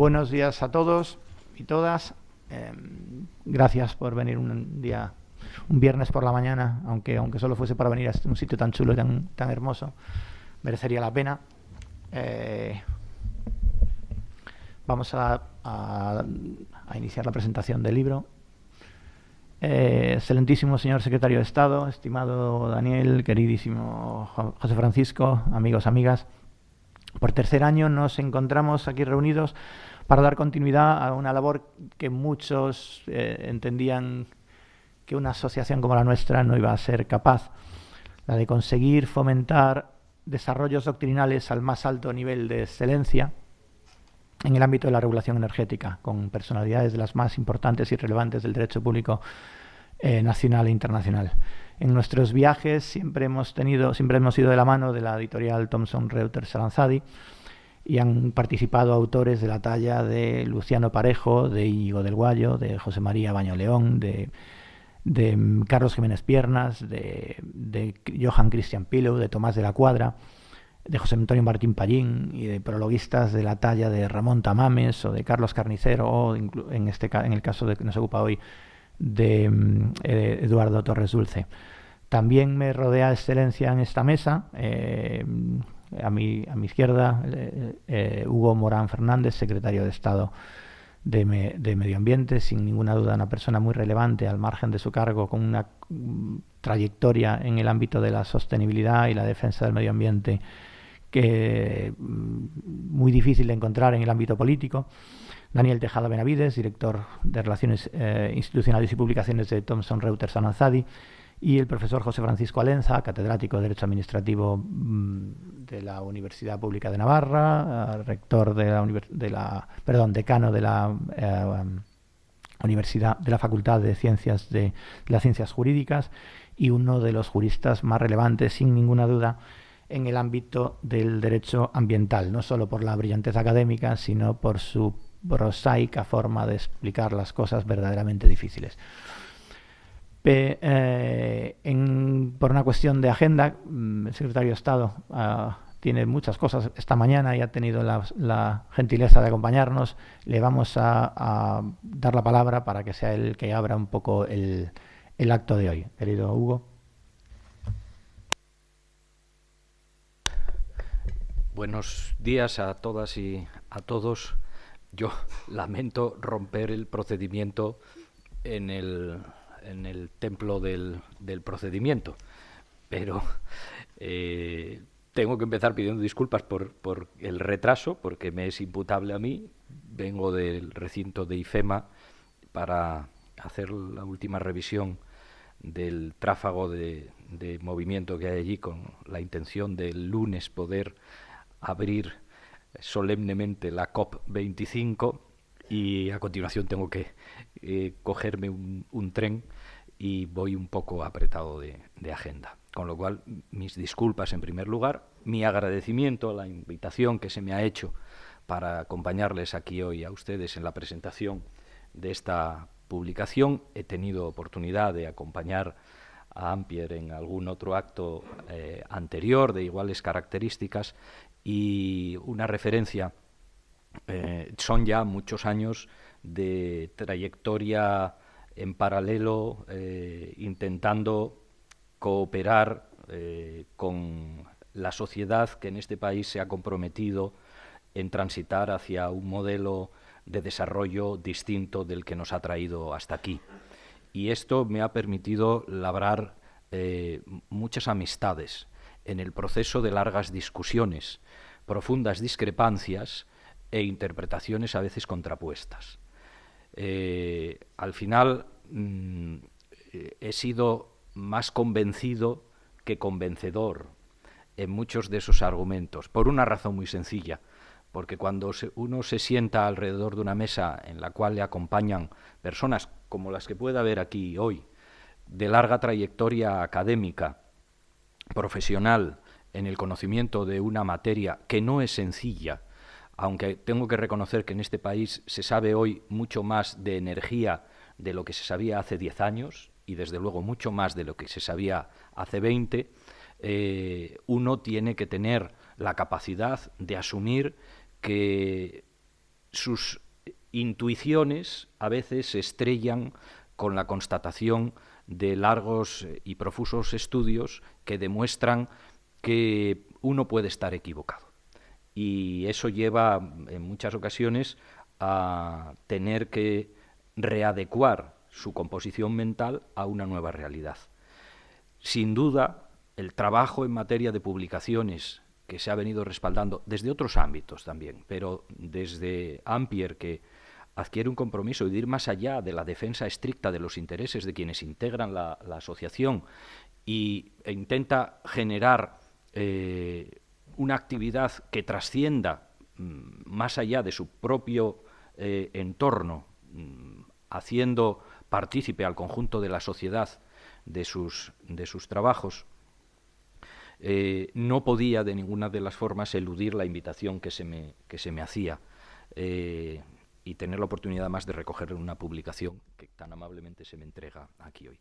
Buenos días a todos y todas. Em, gracias por venir un día, un viernes por la mañana, aunque aunque solo fuese para venir a un sitio tan chulo y tan, tan hermoso, merecería la pena. Eh, vamos a, a, iniciar la presentación del libro. Eh, excelentísimo señor secretario de Estado, estimado Daniel, queridísimo José Francisco, amigos, amigas. Por tercer año nos encontramos aquí reunidos para dar continuidad a una labor que muchos eh, entendían que una asociación como la nuestra no iba a ser capaz, la de conseguir fomentar desarrollos doctrinales al más alto nivel de excelencia en el ámbito de la regulación energética, con personalidades de las más importantes y relevantes del derecho público eh, nacional e internacional. En nuestros viajes siempre hemos tenido, siempre hemos ido de la mano de la editorial Thomson Reuters Aranzadi y han participado autores de la talla de Luciano Parejo, de Íñigo del Guayo, de José María Baño León, de, de Carlos Jiménez Piernas, de, de Johan Christian de Tomás de la Cuadra, de José Antonio Martín Pallín y de prologuistas de la talla de Ramón Tamames o de Carlos Carnicero o en, este, en el caso de que nos ocupa hoy de eh, Eduardo Torres Dulce. También me rodea excelencia en esta mesa, eh, a, mi, a mi izquierda, eh, eh, Hugo Morán Fernández, secretario de Estado de, de, Medio Ambiente, sin ninguna duda una persona muy relevante al margen de su cargo, con una mm, trayectoria en el ámbito de la sostenibilidad y la defensa del medio ambiente que mm, muy difícil de encontrar en el ámbito político. Daniel Tejada Benavides, director de Relaciones eh, Institucionales y Publicaciones de Thomson Reuters Ananzadi, y el profesor José Francisco Alenza, catedrático de Derecho Administrativo mm, de la Universidad Pública de Navarra, eh, rector de la, de la, perdón, decano de la eh, Universidad de la Facultad de Ciencias de, de las Ciencias Jurídicas y uno de los juristas más relevantes, sin ninguna duda, en el ámbito del derecho ambiental, no solo por la brillantez académica, sino por su prosaica forma de explicar las cosas verdaderamente difíciles. Eh, por una cuestión de agenda, mm, el secretario de Estado uh, tiene muchas cosas esta mañana y ha tenido la, gentileza de acompañarnos. Le vamos a, a, dar la palabra para que sea él que abra un poco el, el acto de hoy. Querido Hugo. Buenos días a todas y a todos. Yo lamento romper el procedimiento en el, en el templo del, del procedimiento, pero eh, tengo que empezar pidiendo disculpas por, por, el retraso, porque me es imputable a mí. Vengo del recinto de IFEMA para hacer la última revisión del tráfago de, de movimiento que hay allí con la intención de el lunes poder abrir solemnemente la COP25 y a continuación tengo que eh, cogerme un, un, tren y voy un poco apretado de, agenda. Con lo cual, mis disculpas en primer lugar, mi agradecimiento a la invitación que se me ha hecho para acompañarles aquí hoy a ustedes en la presentación de esta publicación. He tenido oportunidad de acompañar a Ampier en algún otro acto eh, anterior de iguales características y una referencia. Eh, son ya muchos años de trayectoria en paralelo, eh, intentando cooperar eh, con la sociedad que en este país se ha comprometido en transitar hacia un modelo de desarrollo distinto del que nos ha traído hasta aquí. Y esto me ha permitido labrar eh, muchas amistades en el proceso de largas discusiones profundas discrepancias e interpretaciones a veces contrapuestas. Eh, al final mm, he sido más convencido que convencedor en muchos de esos argumentos, por una razón muy sencilla, porque cuando uno se sienta alrededor de una mesa en la cual le acompañan personas como las que puede haber aquí hoy, de larga trayectoria académica, profesional, en el conocimiento de una materia que no es sencilla, aunque tengo que reconocer que en este país se sabe hoy mucho más de energía de lo que se sabía hace 10 años y desde luego mucho más de lo que se sabía hace 20, eh, uno tiene que tener la capacidad de asumir que sus intuiciones a veces se estrellan con la constatación de largos y profusos estudios que demuestran que uno puede estar equivocado. Y eso lleva en muchas ocasiones a tener que readecuar su composición mental a una nueva realidad. Sin duda, el trabajo en materia de publicaciones que se ha venido respaldando desde otros ámbitos también, pero desde Ampier, que adquiere un compromiso de ir más allá de la defensa estricta de los intereses de quienes integran la, asociación e intenta generar eh, una actividad que trascienda mm, más allá de su propio eh, entorno, mm, haciendo partícipe al conjunto de la sociedad de sus, de sus trabajos, eh, no podía de ninguna de las formas eludir la invitación que se me, que se me hacía eh, y tener la oportunidad más de recoger una publicación que tan amablemente se me entrega aquí hoy.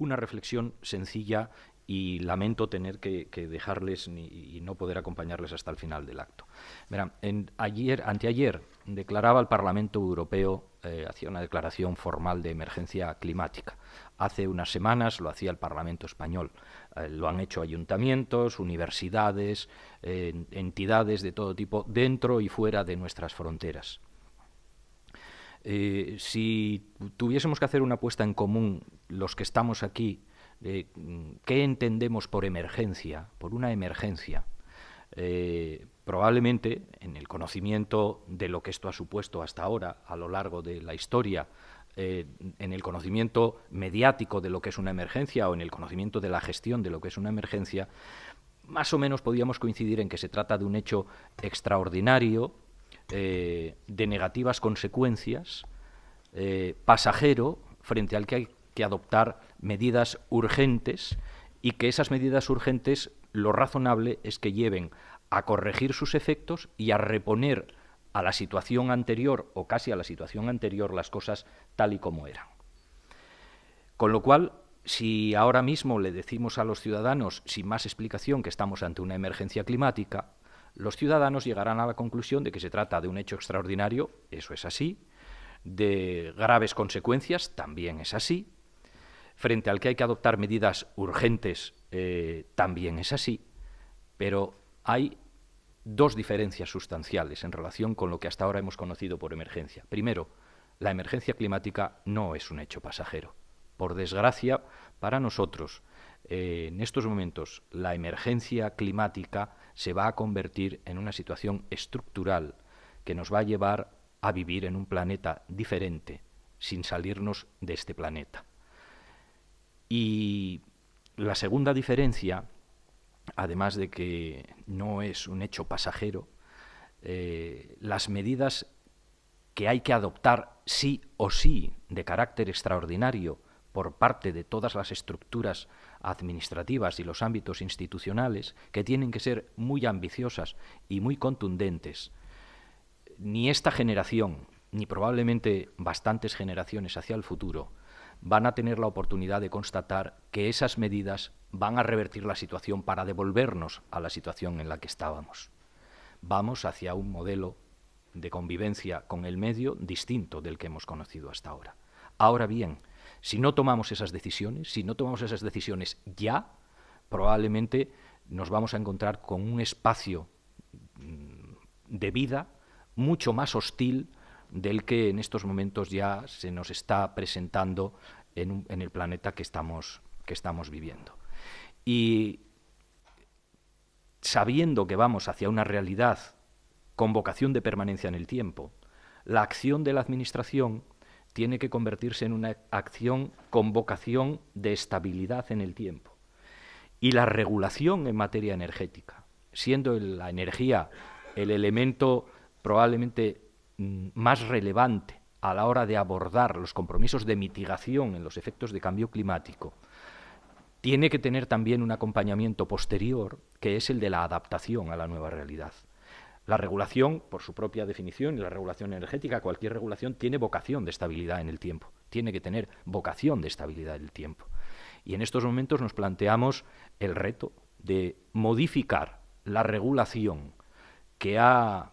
Una reflexión sencilla y lamento tener que, dejarles y no poder acompañarles hasta el final del acto. Verán, ayer, anteayer declaraba el Parlamento Europeo, eh, hacía una declaración formal de emergencia climática. Hace unas semanas lo hacía el Parlamento Español. Eh, lo han hecho ayuntamientos, universidades, entidades de todo tipo, dentro y fuera de nuestras fronteras. Si tuviésemos que hacer una apuesta en común, los que estamos aquí, Mm, qué entendemos por emergencia, por una emergencia. Eh, probablemente en el conocimiento de lo que esto ha supuesto hasta ahora a lo largo de la historia, eh, en el conocimiento mediático de lo que es una emergencia o en el conocimiento de la gestión de lo que es una emergencia, más o menos podíamos coincidir en que se trata de un hecho extraordinario, eh, de negativas consecuencias, pasajero, frente al que hay que adoptar medidas urgentes y que esas medidas urgentes lo razonable es que lleven a corregir sus efectos y a reponer a la situación anterior o casi a la situación anterior las cosas tal y como eran. Con lo cual, si ahora mismo le decimos a los ciudadanos, sin más explicación, que estamos ante una emergencia climática, los ciudadanos llegarán a la conclusión de que se trata de un hecho extraordinario, eso es así, de graves consecuencias, también es así, frente al que hay que adoptar medidas urgentes, eh, también es así, pero hay dos diferencias sustanciales en relación con lo que hasta ahora hemos conocido por emergencia. Primero, la emergencia climática no es un hecho pasajero. Por desgracia, para nosotros, eh, en estos momentos, la emergencia climática se va a convertir en una situación estructural que nos va a llevar a vivir en un planeta diferente, sin salirnos de este planeta. Y la segunda diferencia, además de que no es un hecho pasajero, eh, las medidas que hay que adoptar sí o sí de carácter extraordinario por parte de todas las estructuras administrativas y los ámbitos institucionales, que tienen que ser muy ambiciosas y muy contundentes, ni esta generación, ni probablemente bastantes generaciones hacia el futuro, van a tener la oportunidad de constatar que esas medidas van a revertir la situación para devolvernos a la situación en la que estábamos. Vamos hacia un modelo de convivencia con el medio distinto del que hemos conocido hasta ahora. Ahora bien, si no tomamos esas decisiones, si no tomamos esas decisiones ya, probablemente nos vamos a encontrar con un espacio mm, de vida mucho más hostil del que en estos momentos ya se nos está presentando en, el planeta que estamos, que estamos viviendo. Y sabiendo que vamos hacia una realidad con vocación de permanencia en el tiempo, la acción de la Administración tiene que convertirse en una acción con vocación de estabilidad en el tiempo. Y la regulación en materia energética, siendo la energía el elemento probablemente Mm, más relevante a la hora de abordar los compromisos de mitigación en los efectos de cambio climático, tiene que tener también un acompañamiento posterior, que es el de la adaptación a la nueva realidad. La regulación, por su propia definición, y la regulación energética, cualquier regulación tiene vocación de estabilidad en el tiempo, tiene que tener vocación de estabilidad en el tiempo. Y en estos momentos nos planteamos el reto de modificar la regulación que ha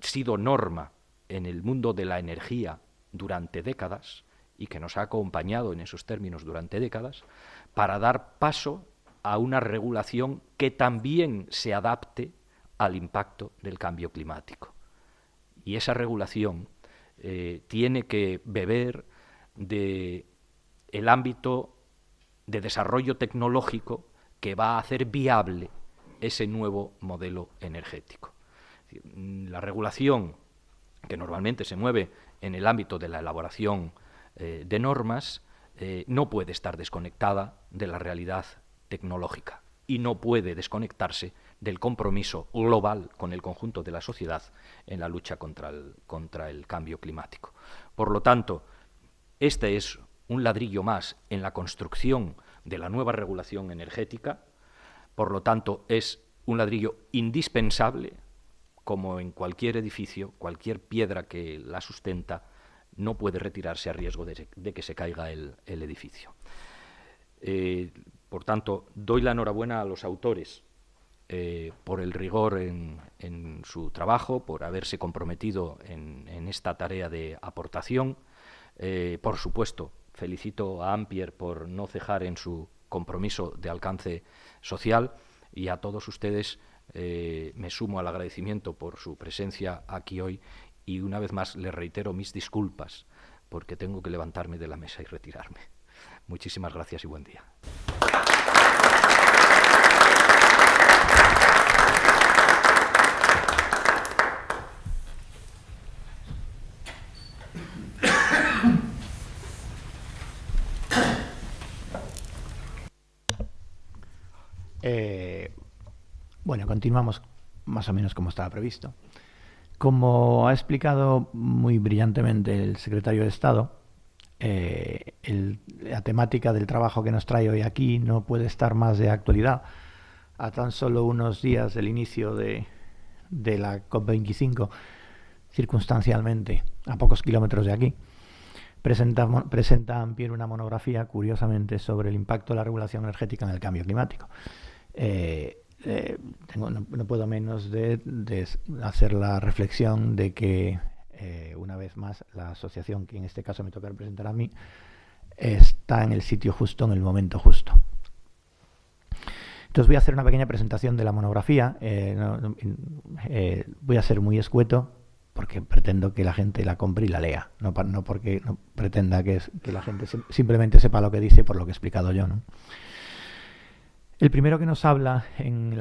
sido norma en el mundo de la energía durante décadas y que nos ha acompañado en esos términos durante décadas, para dar paso a una regulación que también se adapte al impacto del cambio climático. Y esa regulación eh, tiene que beber de el ámbito de desarrollo tecnológico que va a hacer viable ese nuevo modelo energético. La regulación que normalmente se mueve en el ámbito de la elaboración eh, de normas eh, no puede estar desconectada de la realidad tecnológica y no puede desconectarse del compromiso global con el conjunto de la sociedad en la lucha contra el, contra el cambio climático. Por lo tanto, este es un ladrillo más en la construcción de la nueva regulación energética, por lo tanto es un ladrillo indispensable, como en cualquier edificio, cualquier piedra que la sustenta, no puede retirarse a riesgo de, que se caiga el, edificio. Eh, por tanto, doy la enhorabuena a los autores eh, por el rigor en, su trabajo, por haberse comprometido en, esta tarea de aportación. Eh, por supuesto, felicito a Ampier por no cejar en su compromiso de alcance social y a todos ustedes me sumo al agradecimiento por su presencia aquí hoy y una vez más le reitero mis disculpas porque tengo que levantarme de la mesa y retirarme. Muchísimas gracias y buen día. Continuamos más o menos como estaba previsto. Como ha explicado muy brillantemente el secretario de Estado, eh, la temática del trabajo que nos trae hoy aquí no puede estar más de actualidad. A tan solo unos días del inicio de, la COP25, circunstancialmente, a pocos kilómetros de aquí, presenta, presenta Ampier una monografía, curiosamente, sobre el impacto de la regulación energética en el cambio climático. Eh, eh, tengo, no, puedo menos de, hacer la reflexión de que, eh, una vez más, la asociación, que en este caso me toca representar a mí, está en el sitio justo, en el momento justo. Entonces voy a hacer una pequeña presentación de la monografía. Eh, voy a ser muy escueto porque pretendo que la gente la compre y la lea, no, no porque no pretenda que, que la gente simplemente sepa lo que dice por lo que he explicado yo. El primero que nos habla en,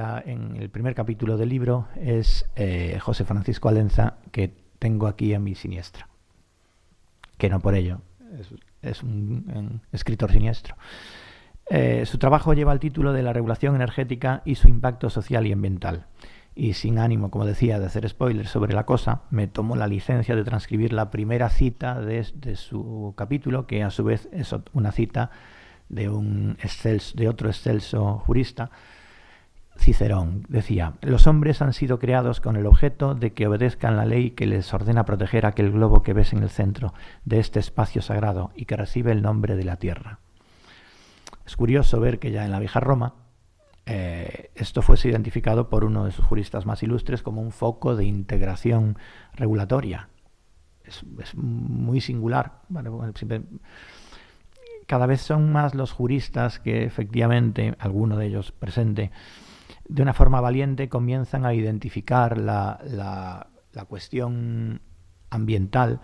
el primer capítulo del libro es eh, José Francisco Alenza, que tengo aquí a mi siniestra, que no por ello, es, un, escritor siniestro. Eh, su trabajo lleva el título de La regulación energética y su impacto social y ambiental. Y sin ánimo, como decía, de hacer spoilers sobre la cosa, me tomo la licencia de transcribir la primera cita de su capítulo, que a su vez es una cita de, un de otro excelso jurista, Cicerón decía, los hombres han sido creados con el objeto de que obedezcan la ley que les ordena proteger aquel globo que ves en el centro de este espacio sagrado y que recibe el nombre de la Tierra. Es curioso ver que ya en la vieja Roma eh, esto fuese identificado por uno de sus juristas más ilustres como un foco de integración regulatoria. Es, muy singular. Cada vez son más los juristas que efectivamente, alguno de ellos presente, de una forma valiente comienzan a identificar la, cuestión ambiental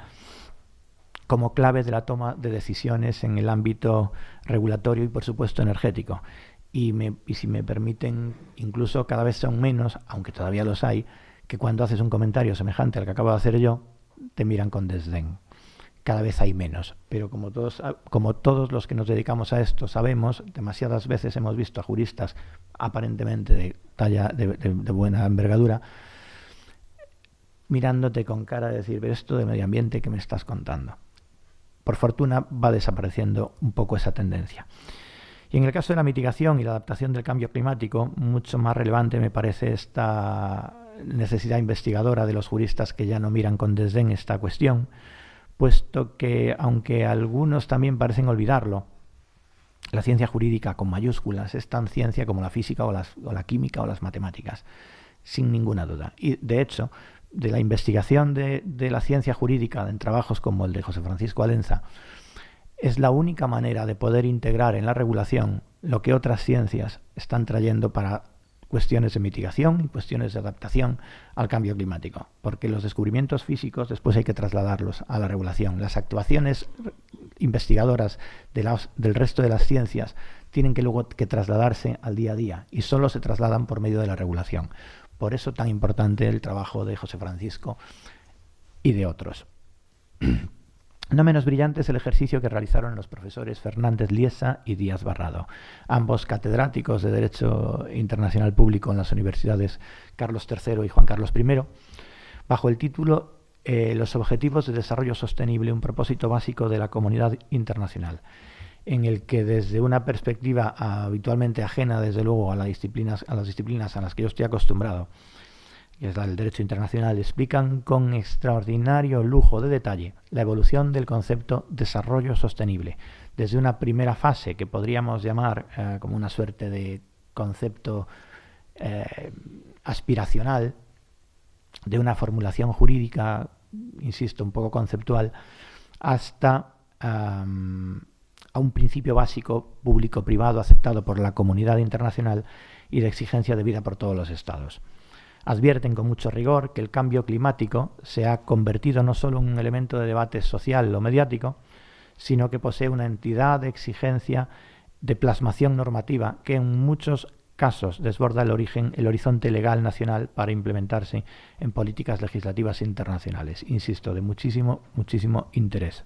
como clave de la toma de decisiones en el ámbito regulatorio y por supuesto energético. Y, y, si me permiten, incluso cada vez son menos, aunque todavía los hay, que cuando haces un comentario semejante al que acabo de hacer yo, te miran con desdén cada vez hay menos. Pero como todos, como todos los que nos dedicamos a esto sabemos, demasiadas veces hemos visto a juristas aparentemente de talla de, buena envergadura mirándote con cara de decir, esto de medio ambiente que me estás contando. Por fortuna va desapareciendo un poco esa tendencia. Y en el caso de la mitigación y la adaptación del cambio climático, mucho más relevante me parece esta necesidad investigadora de los juristas que ya no miran con desdén esta cuestión, puesto que, aunque algunos también parecen olvidarlo, la ciencia jurídica con mayúsculas es tan ciencia como la física o, la química o las matemáticas, sin ninguna duda. Y de hecho, de la investigación de, la ciencia jurídica en trabajos como el de José Francisco Alenza, es la única manera de poder integrar en la regulación lo que otras ciencias están trayendo para cuestiones de mitigación y cuestiones de adaptación al cambio climático, porque los descubrimientos físicos después hay que trasladarlos a la regulación. Las actuaciones investigadoras del resto de las ciencias tienen que luego que trasladarse al día a día y solo se trasladan por medio de la regulación. Por eso tan importante el trabajo de José Francisco y de otros. No menos brillante es el ejercicio que realizaron los profesores Fernández Liesa y Díaz Barrado, ambos catedráticos de Derecho Internacional Público en las universidades Carlos III y Juan Carlos I, bajo el título eh, Los Objetivos de Desarrollo Sostenible, un propósito básico de la comunidad internacional, en el que desde una perspectiva habitualmente ajena, desde luego, a, las disciplinas, a las disciplinas a las que yo estoy acostumbrado, que es el derecho internacional, explican con extraordinario lujo de detalle la evolución del concepto desarrollo sostenible, desde una primera fase que podríamos llamar eh, como una suerte de concepto eh, aspiracional, de una formulación jurídica, insisto, un poco conceptual, hasta a un principio básico público-privado aceptado por la comunidad internacional y de exigencia de vida por todos los estados advierten con mucho rigor que el cambio climático se ha convertido no solo en un elemento de debate social o mediático, sino que posee una entidad de exigencia de plasmación normativa que en muchos casos desborda el origen, el horizonte legal nacional para implementarse en políticas legislativas internacionales. Insisto, de muchísimo, muchísimo interés.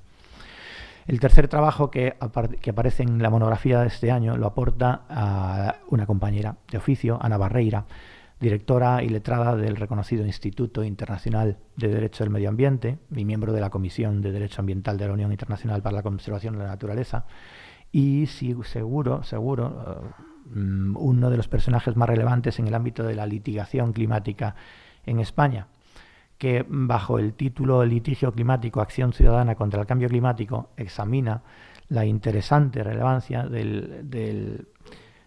El tercer trabajo que, aparece en la monografía de este año lo aporta a una compañera de oficio, Ana Barreira, directora y letrada del reconocido Instituto Internacional de Derecho del Medio Ambiente y miembro de la Comisión de Derecho Ambiental de la Unión Internacional para la Conservación de la Naturaleza. Y seguro, seguro, eh, uno de los personajes más relevantes en el ámbito de la litigación climática en España, que bajo el título Litigio Climático, Acción Ciudadana contra el Cambio Climático, examina la interesante relevancia del del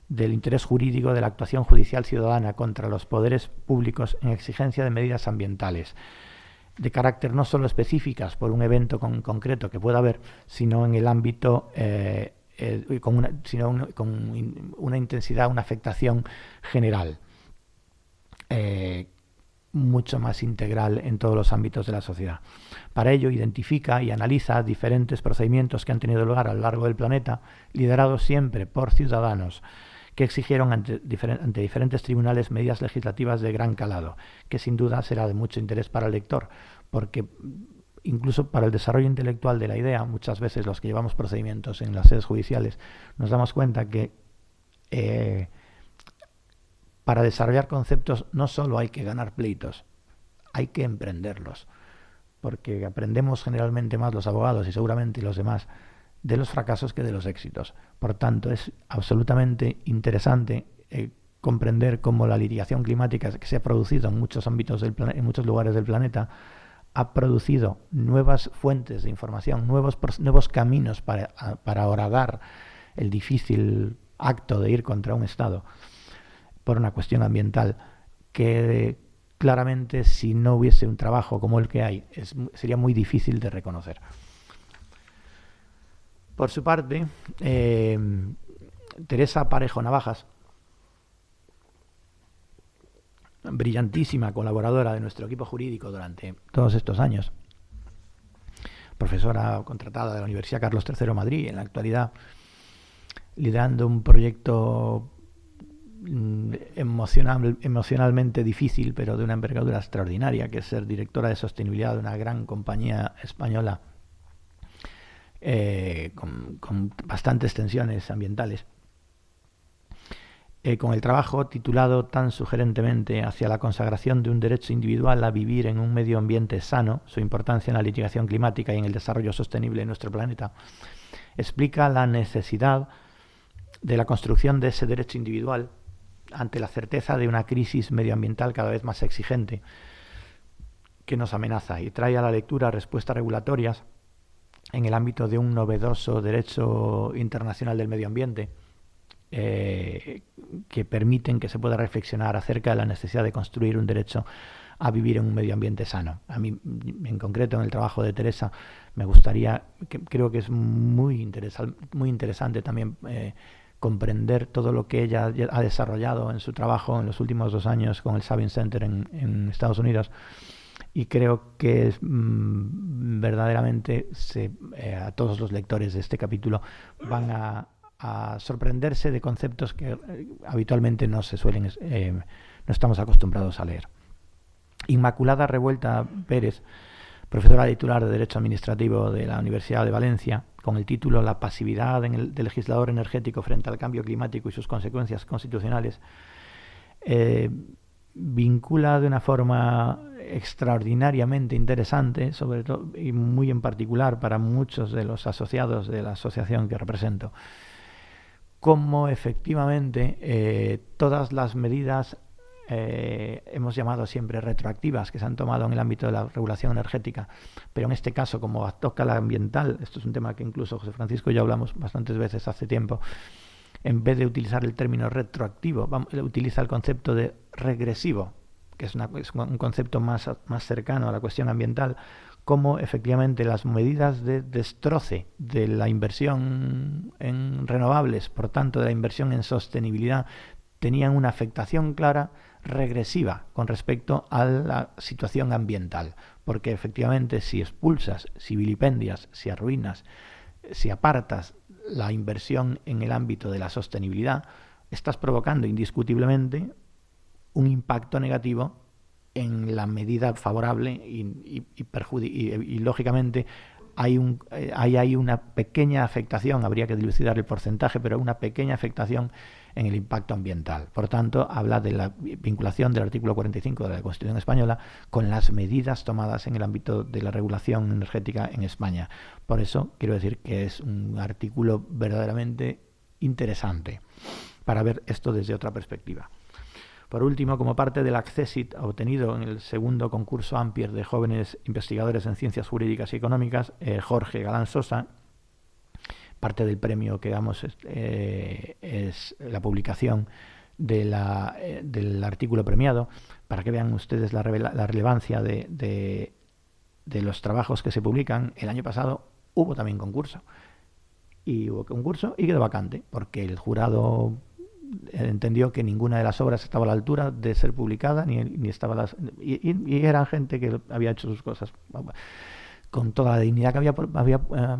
interés jurídico de la actuación judicial ciudadana contra los poderes públicos en exigencia de medidas ambientales de carácter no solo específicas por un evento concreto que pueda haber, sino en el ámbito, eh, eh, con, una, sino con una intensidad, una afectación general, eh, mucho más integral en todos los ámbitos de la sociedad. Para ello, identifica y analiza diferentes procedimientos que han tenido lugar a lo largo del planeta, liderados siempre por ciudadanos, que exigieron ante, diferentes tribunales medidas legislativas de gran calado, que sin duda será de mucho interés para el lector, porque incluso para el desarrollo intelectual de la idea, muchas veces los que llevamos procedimientos en las sedes judiciales nos damos cuenta que eh, para desarrollar conceptos no solo hay que ganar pleitos, hay que emprenderlos, porque aprendemos generalmente más los abogados y seguramente los demás de los fracasos que de los éxitos. Por tanto, es absolutamente interesante eh, comprender cómo la litigación climática que se ha producido en muchos ámbitos del en muchos lugares del planeta ha producido nuevas fuentes de información, nuevos, nuevos caminos para, para el difícil acto de ir contra un Estado por una cuestión ambiental que claramente si no hubiese un trabajo como el que hay sería muy difícil de reconocer. Por su parte, eh, Teresa Parejo Navajas, brillantísima colaboradora de nuestro equipo jurídico durante todos estos años, profesora contratada de la Universidad Carlos III de Madrid, en la actualidad liderando un proyecto mm, emocional, emocionalmente difícil, pero de una envergadura extraordinaria, que es ser directora de sostenibilidad de una gran compañía española eh, con, bastantes tensiones ambientales. Eh, con el trabajo titulado tan sugerentemente hacia la consagración de un derecho individual a vivir en un medio ambiente sano, su importancia en la litigación climática y en el desarrollo sostenible de nuestro planeta, explica la necesidad de la construcción de ese derecho individual ante la certeza de una crisis medioambiental cada vez más exigente que nos amenaza y trae a la lectura respuestas regulatorias en el ámbito de un novedoso derecho internacional del medio ambiente eh, que permiten que se pueda reflexionar acerca de la necesidad de construir un derecho a vivir en un medio ambiente sano. A mí, en concreto, en el trabajo de Teresa, me gustaría, creo que es muy, muy interesante también eh, comprender todo lo que ella ha desarrollado en su trabajo en los últimos dos años con el Sabin Center en, Estados Unidos. Y creo que mm, verdaderamente eh, a todos los lectores de este capítulo van a, sorprenderse de conceptos que eh, habitualmente no se suelen, no estamos acostumbrados a leer. Inmaculada Revuelta Pérez, profesora titular de Derecho Administrativo de la Universidad de Valencia, con el título La pasividad del legislador energético frente al cambio climático y sus consecuencias constitucionales, eh, vincula de una forma extraordinariamente interesante, sobre todo y muy en particular para muchos de los asociados de la asociación que represento, cómo efectivamente eh, todas las medidas eh, hemos llamado siempre retroactivas que se han tomado en el ámbito de la regulación energética, pero en este caso, como toca la ambiental, esto es un tema que incluso José Francisco y yo hablamos bastantes veces hace tiempo, en vez de utilizar el término retroactivo, utiliza el concepto de regresivo, que es, un concepto más, más cercano a la cuestión ambiental, como efectivamente las medidas de destroce de la inversión en renovables, por tanto de la inversión en sostenibilidad, tenían una afectación clara regresiva con respecto a la situación ambiental, porque efectivamente si expulsas, si vilipendias, si arruinas, si apartas la inversión en el ámbito de la sostenibilidad, estás provocando indiscutiblemente un impacto negativo en la medida favorable y, y, lógicamente hay, un, eh, hay, hay una pequeña afectación, habría que dilucidar el porcentaje, pero una pequeña afectación en el impacto ambiental. Por tanto, habla de la vinculación del artículo 45 de la Constitución española con las medidas tomadas en el ámbito de la regulación energética en España. Por eso quiero decir que es un artículo verdaderamente interesante para ver esto desde otra perspectiva. Por último, como parte del Accessit obtenido en el segundo concurso Ampier de jóvenes investigadores en ciencias jurídicas y económicas, eh, Jorge Galán Sosa parte del premio que damos eh, es la publicación de la, eh, del artículo premiado, para que vean ustedes la, la relevancia de, de, los trabajos que se publican. El año pasado hubo también concurso, y hubo concurso y quedó vacante, porque el jurado entendió que ninguna de las obras estaba a la altura de ser publicada, ni, ni estaba las, y, y, eran gente que había hecho sus cosas con toda la dignidad que había, había eh,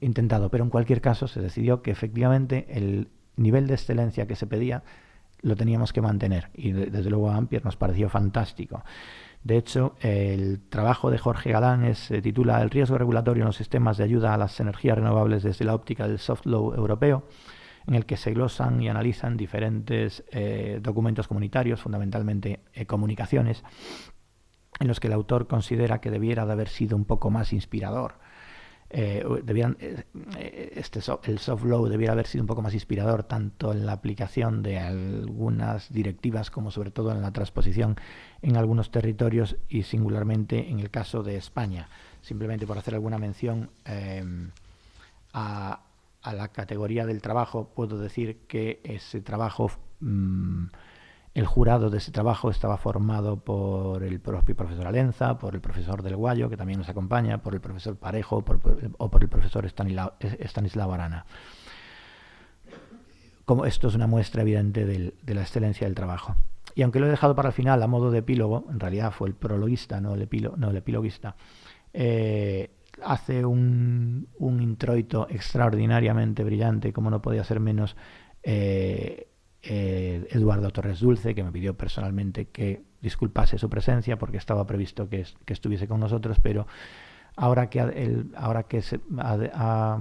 intentado, pero en cualquier caso se decidió que efectivamente el nivel de excelencia que se pedía lo teníamos que mantener y desde luego a Ampier nos pareció fantástico. De hecho, el trabajo de Jorge Galán se titula El riesgo regulatorio en los sistemas de ayuda a las energías renovables desde la óptica del soft law europeo, en el que se glosan y analizan diferentes eh, documentos comunitarios, fundamentalmente eh, comunicaciones, en los que el autor considera que debiera de haber sido un poco más inspirador eh, debían, eh, eh, este el soft law debiera haber sido un poco más inspirador tanto en la aplicación de algunas directivas como sobre todo en la transposición en algunos territorios y singularmente en el caso de España. Simplemente por hacer alguna mención em, a, la categoría del trabajo, puedo decir que ese trabajo mm, el jurado de ese trabajo estaba formado por el propio profesor Alenza, por el profesor Del Guayo, que también nos acompaña, por el profesor Parejo o por el profesor Stanislao Arana. Como esto es una muestra evidente de la excelencia del trabajo. Y aunque lo he dejado para el final a modo de epílogo, en realidad fue el prologuista, no el, epiloguista, eh, hace un, introito extraordinariamente brillante, como no podía ser menos, eh, eh, Eduardo Torres Dulce, que me pidió personalmente que disculpase su presencia porque estaba previsto que, estuviese con nosotros, pero ahora que, él, ahora que se ha,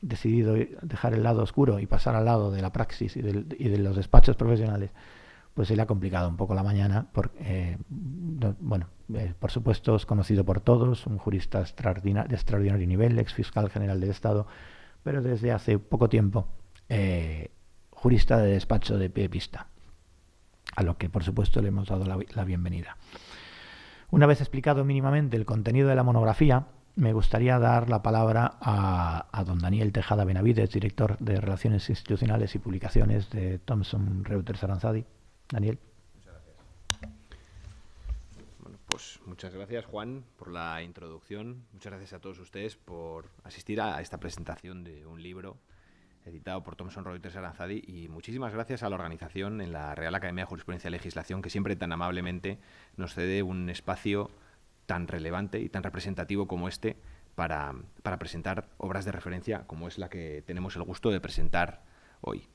decidido dejar el lado oscuro y pasar al lado de la praxis y, de los despachos profesionales, pues se le ha complicado un poco la mañana. Eh, bueno, eh, por supuesto es conocido por todos, un jurista de extraordinario nivel, ex fiscal general del Estado, pero desde hace poco tiempo jurista de despacho de pie pista, a lo que por supuesto le hemos dado la, bienvenida. Una vez explicado mínimamente el contenido de la monografía, me gustaría dar la palabra a, don Daniel Tejada Benavides, director de Relaciones Institucionales y Publicaciones de Thomson Reuters Aranzadi. Daniel. Muchas gracias. pues muchas gracias Juan por la introducción. Muchas gracias a todos ustedes por asistir a esta presentación de un libro editado por Thomson Reuters Aranzadi y muchísimas gracias a la organización en la Real Academia de Jurisprudencia y Legislación que siempre tan amablemente nos cede un espacio tan relevante y tan representativo como este para, presentar obras de referencia como es la que tenemos el gusto de presentar hoy.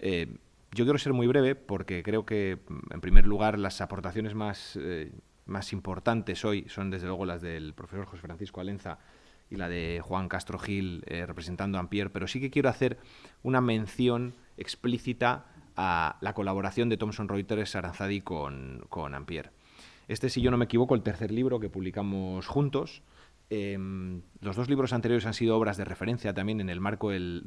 Eh, yo quiero ser muy breve porque creo que, en primer lugar, las aportaciones más, eh, más importantes hoy son, desde luego, las del profesor José Francisco Alenza y la de Juan Castro Gil eh, representando a Ampier, pero sí que quiero hacer una mención explícita a la colaboración de Thomson Reuters Aranzadi con, con Ampier. Este, si yo no me equivoco, el tercer libro que publicamos juntos. Em, los dos libros anteriores han sido obras de referencia también en el marco del,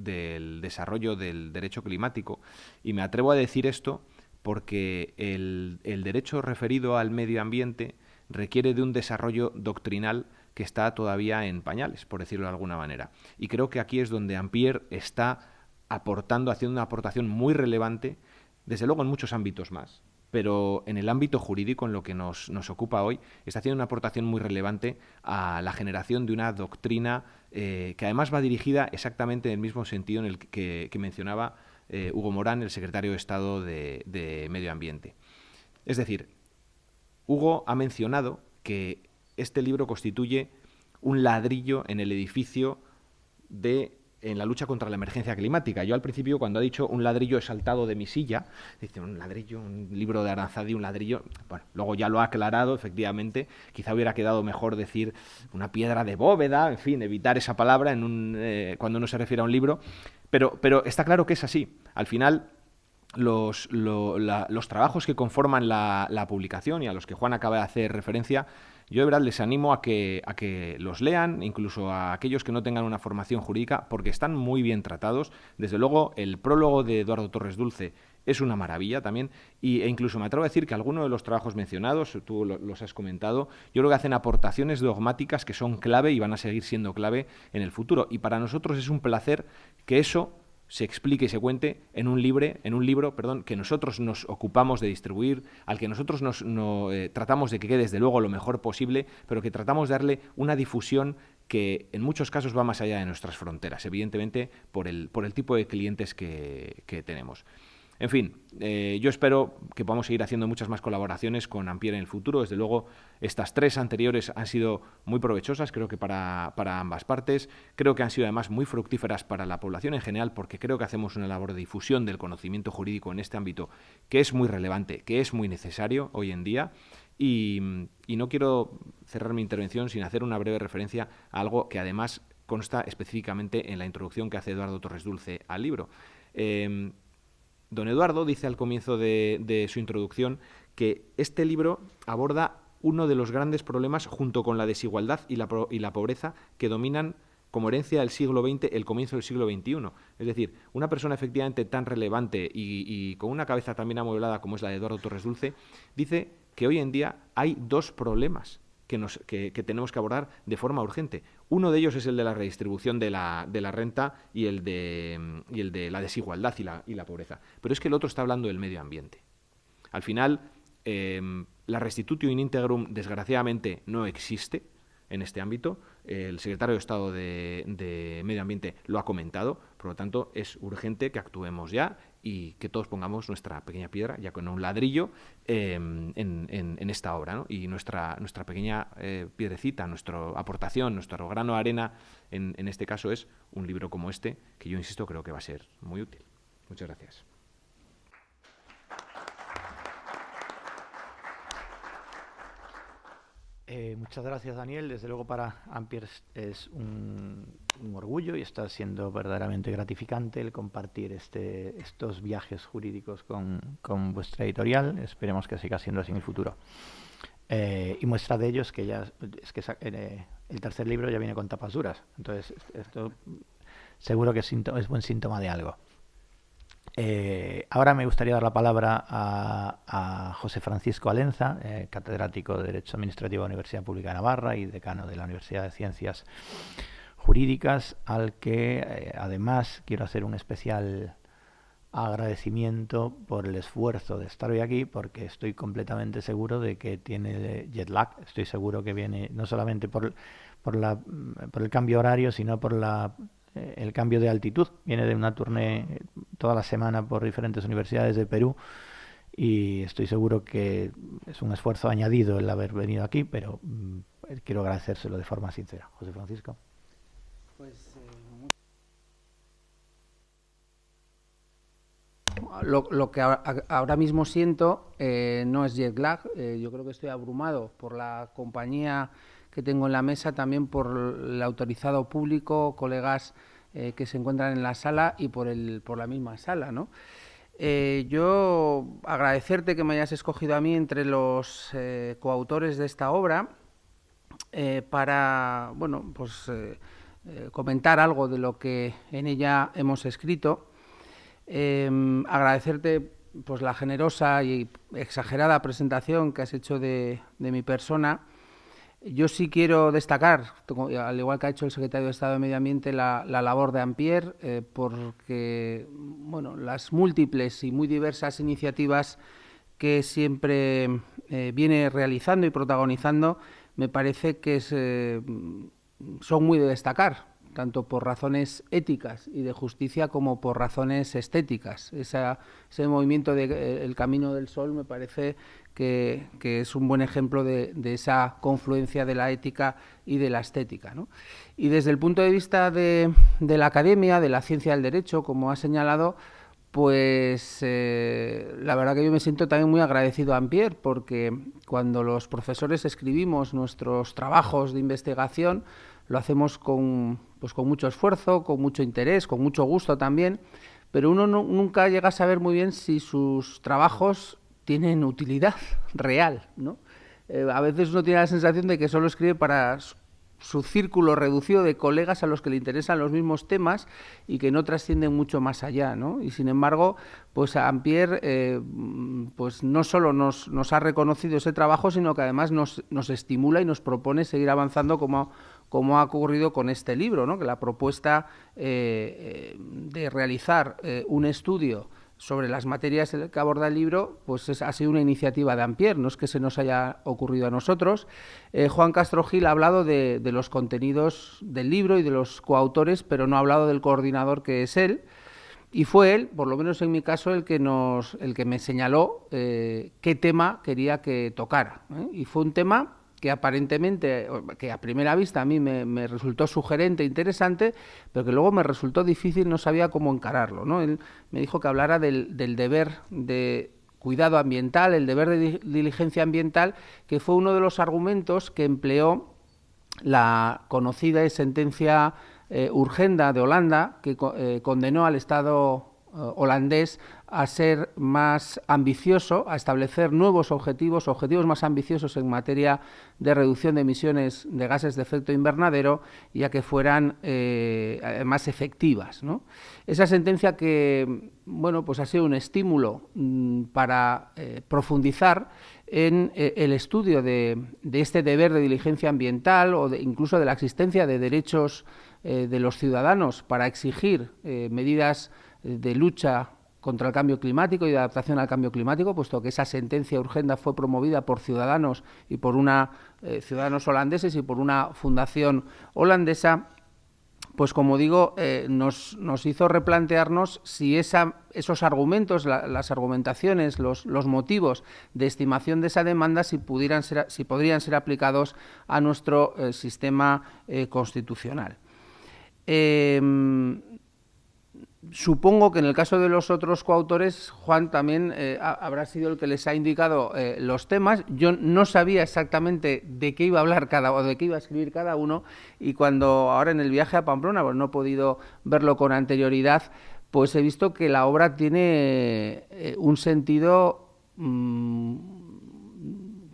desarrollo del derecho climático. Y me atrevo a decir esto porque el, el derecho referido al medio ambiente requiere de un desarrollo doctrinal que está todavía en pañales, por decirlo de alguna manera. Y creo que aquí es donde Ampier está aportando, haciendo una aportación muy relevante, desde luego en muchos ámbitos más, pero en el ámbito jurídico, en lo que nos, ocupa hoy, está haciendo una aportación muy relevante a la generación de una doctrina eh, que además va dirigida exactamente en el mismo sentido en el que, mencionaba eh, Hugo Morán, el secretario de Estado de Medio Ambiente. Es decir, Hugo ha mencionado que este libro constituye un ladrillo en el edificio de en la lucha contra la emergencia climática. Yo al principio, cuando ha dicho un ladrillo he saltado de mi silla, dice un ladrillo, un libro de Aranzadi, un ladrillo. Bueno, luego ya lo ha aclarado, efectivamente. Quizá hubiera quedado mejor decir una piedra de bóveda, en fin, evitar esa palabra eh, cuando uno se refiere a un libro. Pero, está claro que es así. Al final, los, trabajos que conforman la publicación y a los que Juan acaba de hacer referencia yo de verdad les animo a que, a que los lean, incluso a aquellos que no tengan una formación jurídica, porque están muy bien tratados. Desde luego, el prólogo de Eduardo Torres Dulce es una maravilla también, y, e incluso me atrevo a decir que algunos de los trabajos mencionados, tú los has comentado, yo creo que hacen aportaciones dogmáticas que son clave y van a seguir siendo clave en el futuro. Y para nosotros es un placer que eso se explique y se cuente en un, libre, en un libro perdón, que nosotros nos ocupamos de distribuir, al que nosotros nos eh, tratamos de que quede desde luego lo mejor posible, pero que tratamos de darle una difusión que en muchos casos va más allá de nuestras fronteras, evidentemente por el, por el tipo de clientes que tenemos. En fin, eh, yo espero que podamos seguir haciendo muchas más colaboraciones con Ampier en el futuro. Desde luego, estas tres anteriores han sido muy provechosas, creo que para, ambas partes. Creo que han sido además muy fructíferas para la población en general, porque creo que hacemos una labor de difusión del conocimiento jurídico en este ámbito que es muy relevante, que es muy necesario hoy en día. Y, no quiero cerrar mi intervención sin hacer una breve referencia a algo que además consta específicamente en la introducción que hace Eduardo Torres Dulce al libro. Eh, Don Eduardo dice al comienzo de, su introducción que este libro aborda uno de los grandes problemas junto con la desigualdad y la, pobreza que dominan como herencia del siglo XX el comienzo del siglo XXI. Es decir, una persona efectivamente tan relevante y, con una cabeza también amueblada como es la de Eduardo Torres Dulce, dice que hoy en día hay dos problemas que, tenemos que abordar de forma urgente. Uno de ellos es el de la redistribución de la, renta y el de, y el de la desigualdad y la, y la, pobreza. Pero es que el otro está hablando del medio ambiente. Al final, em, la restitutio in integrum, desgraciadamente, no existe en este ámbito. El secretario de Estado de, Medio Ambiente lo ha comentado, por lo tanto es urgente que actuemos ya y que todos pongamos nuestra pequeña piedra, ya con un ladrillo, em, en, esta obra. Y nuestra, nuestra pequeña eh, piedrecita, nuestra aportación, nuestro grano de arena, en, en este caso es un libro como este, que yo insisto creo que va a ser muy útil. Muchas gracias. Eh, muchas gracias, Daniel. Desde luego para Ampier es un, orgullo y está siendo verdaderamente gratificante el compartir este, estos viajes jurídicos con, vuestra editorial. Esperemos que siga siendo así en el futuro. Eh, y muestra de ello es que ya es que eh, el tercer libro ya viene con tapas duras. Entonces, esto seguro que es buen síntoma de algo. Eh, ahora me gustaría dar la palabra a, José Francisco Alenza, eh, catedrático de Derecho Administrativo de la Universidad Pública de Navarra y decano de la Universidad de Ciencias Jurídicas, al que eh, además quiero hacer un especial agradecimiento por el esfuerzo de estar hoy aquí, porque estoy completamente seguro de que tiene jet lag. Estoy seguro que viene no solamente por, por, el cambio horario, sino por la, el cambio de altitud. Viene de una tournée toda la semana por diferentes universidades de Perú y estoy seguro que es un esfuerzo añadido el haber venido aquí, pero mm, quiero agradecérselo de forma sincera. José Francisco. Pues lo, que ahora mismo siento eh, no es jet lag, eh, yo creo que estoy abrumado por la compañía que tengo en la mesa, también por el autorizado público, colegas eh, que se encuentran en la sala y por, el, por la misma sala, ¿no? yo agradecerte que me hayas escogido a mí entre los coautores de esta obra para, bueno, pues comentar algo de lo que en ella hemos escrito. Em, agradecerte pues la generosa y exagerada presentación que has hecho de, mi persona. Yo sí quiero destacar, al igual que ha hecho el secretario de Estado de Medio Ambiente, la, labor de Ampier, eh, porque bueno, las múltiples y muy diversas iniciativas que siempre eh, viene realizando y protagonizando, me parece que eh, son muy de destacar tanto por razones éticas y de justicia como por razones estéticas. ese movimiento del de, Camino del Sol me parece que, es un buen ejemplo de, esa confluencia de la ética y de la estética. Y desde el punto de vista de, la academia, de la ciencia del derecho, como ha señalado, pues eh, la verdad que yo me siento también muy agradecido a Ampier porque cuando los profesores escribimos nuestros trabajos de investigación, lo hacemos con, pues con mucho esfuerzo, con mucho interés, con mucho gusto también, pero uno nunca llega a saber muy bien si sus trabajos tienen utilidad real, ¿no? Eh, a veces uno tiene la sensación de que solo escribe para su círculo reducido de colegas a los que le interesan los mismos temas y que no trascienden mucho más allá, ¿no? Y sin embargo, pues Ampier eh, pues no solo nos, ha reconocido ese trabajo, sino que además nos, estimula y nos propone seguir avanzando como, ha ocurrido con este libro, ¿no? que la propuesta eh, de realizar un estudio sobre las materias que aborda el libro, pues ha sido una iniciativa de Ampier, no es que se nos haya ocurrido a nosotros. Juan Castro Gil ha hablado de, los contenidos del libro y de los coautores, pero no ha hablado del coordinador que es él. Y fue él, por lo menos en mi caso, el que, nos, el que me señaló qué tema quería que tocara. Y fue un tema que aparentemente, que a primera vista a mí me, resultó sugerente, interesante, pero que luego me resultó difícil, no sabía cómo encararlo. ¿no? Me dijo que hablara del, deber de cuidado ambiental, el deber de diligencia ambiental, que fue uno de los argumentos que empleó la conocida sentencia eh, Urgenda de Holanda, que eh, condenó al Estado eh, holandés a ser más ambicioso, a establecer nuevos objetivos, objetivos más ambiciosos en materia de reducción de emisiones de gases de efecto invernadero y a que fueran eh, más efectivas. Esa sentencia que bueno, pues ha sido un estímulo mm, para eh, profundizar en el estudio de, este deber de diligencia ambiental o incluso de la existencia de derechos de los ciudadanos para exigir medidas de lucha contra el cambio climático y de adaptación al cambio climático, puesto que esa sentencia urgenda fue promovida por ciudadanos y por una eh, ciudadanos holandeses y por una fundación holandesa, pues como digo, eh, nos, nos, hizo replantearnos si esa, esos argumentos, las argumentaciones, los, los, motivos de estimación de esa demanda, si, pudieran ser, si podrían ser aplicados a nuestro eh, sistema constitucional. Supongo que en el caso de los otros coautores, Juan también eh, habrá sido el que les ha indicado eh, los temas. Yo no sabía exactamente de qué iba a hablar cada o de qué iba a escribir cada uno y cuando ahora en el viaje a Pamplona, pues no he podido verlo con anterioridad, pues he visto que la obra tiene eh, un sentido mm,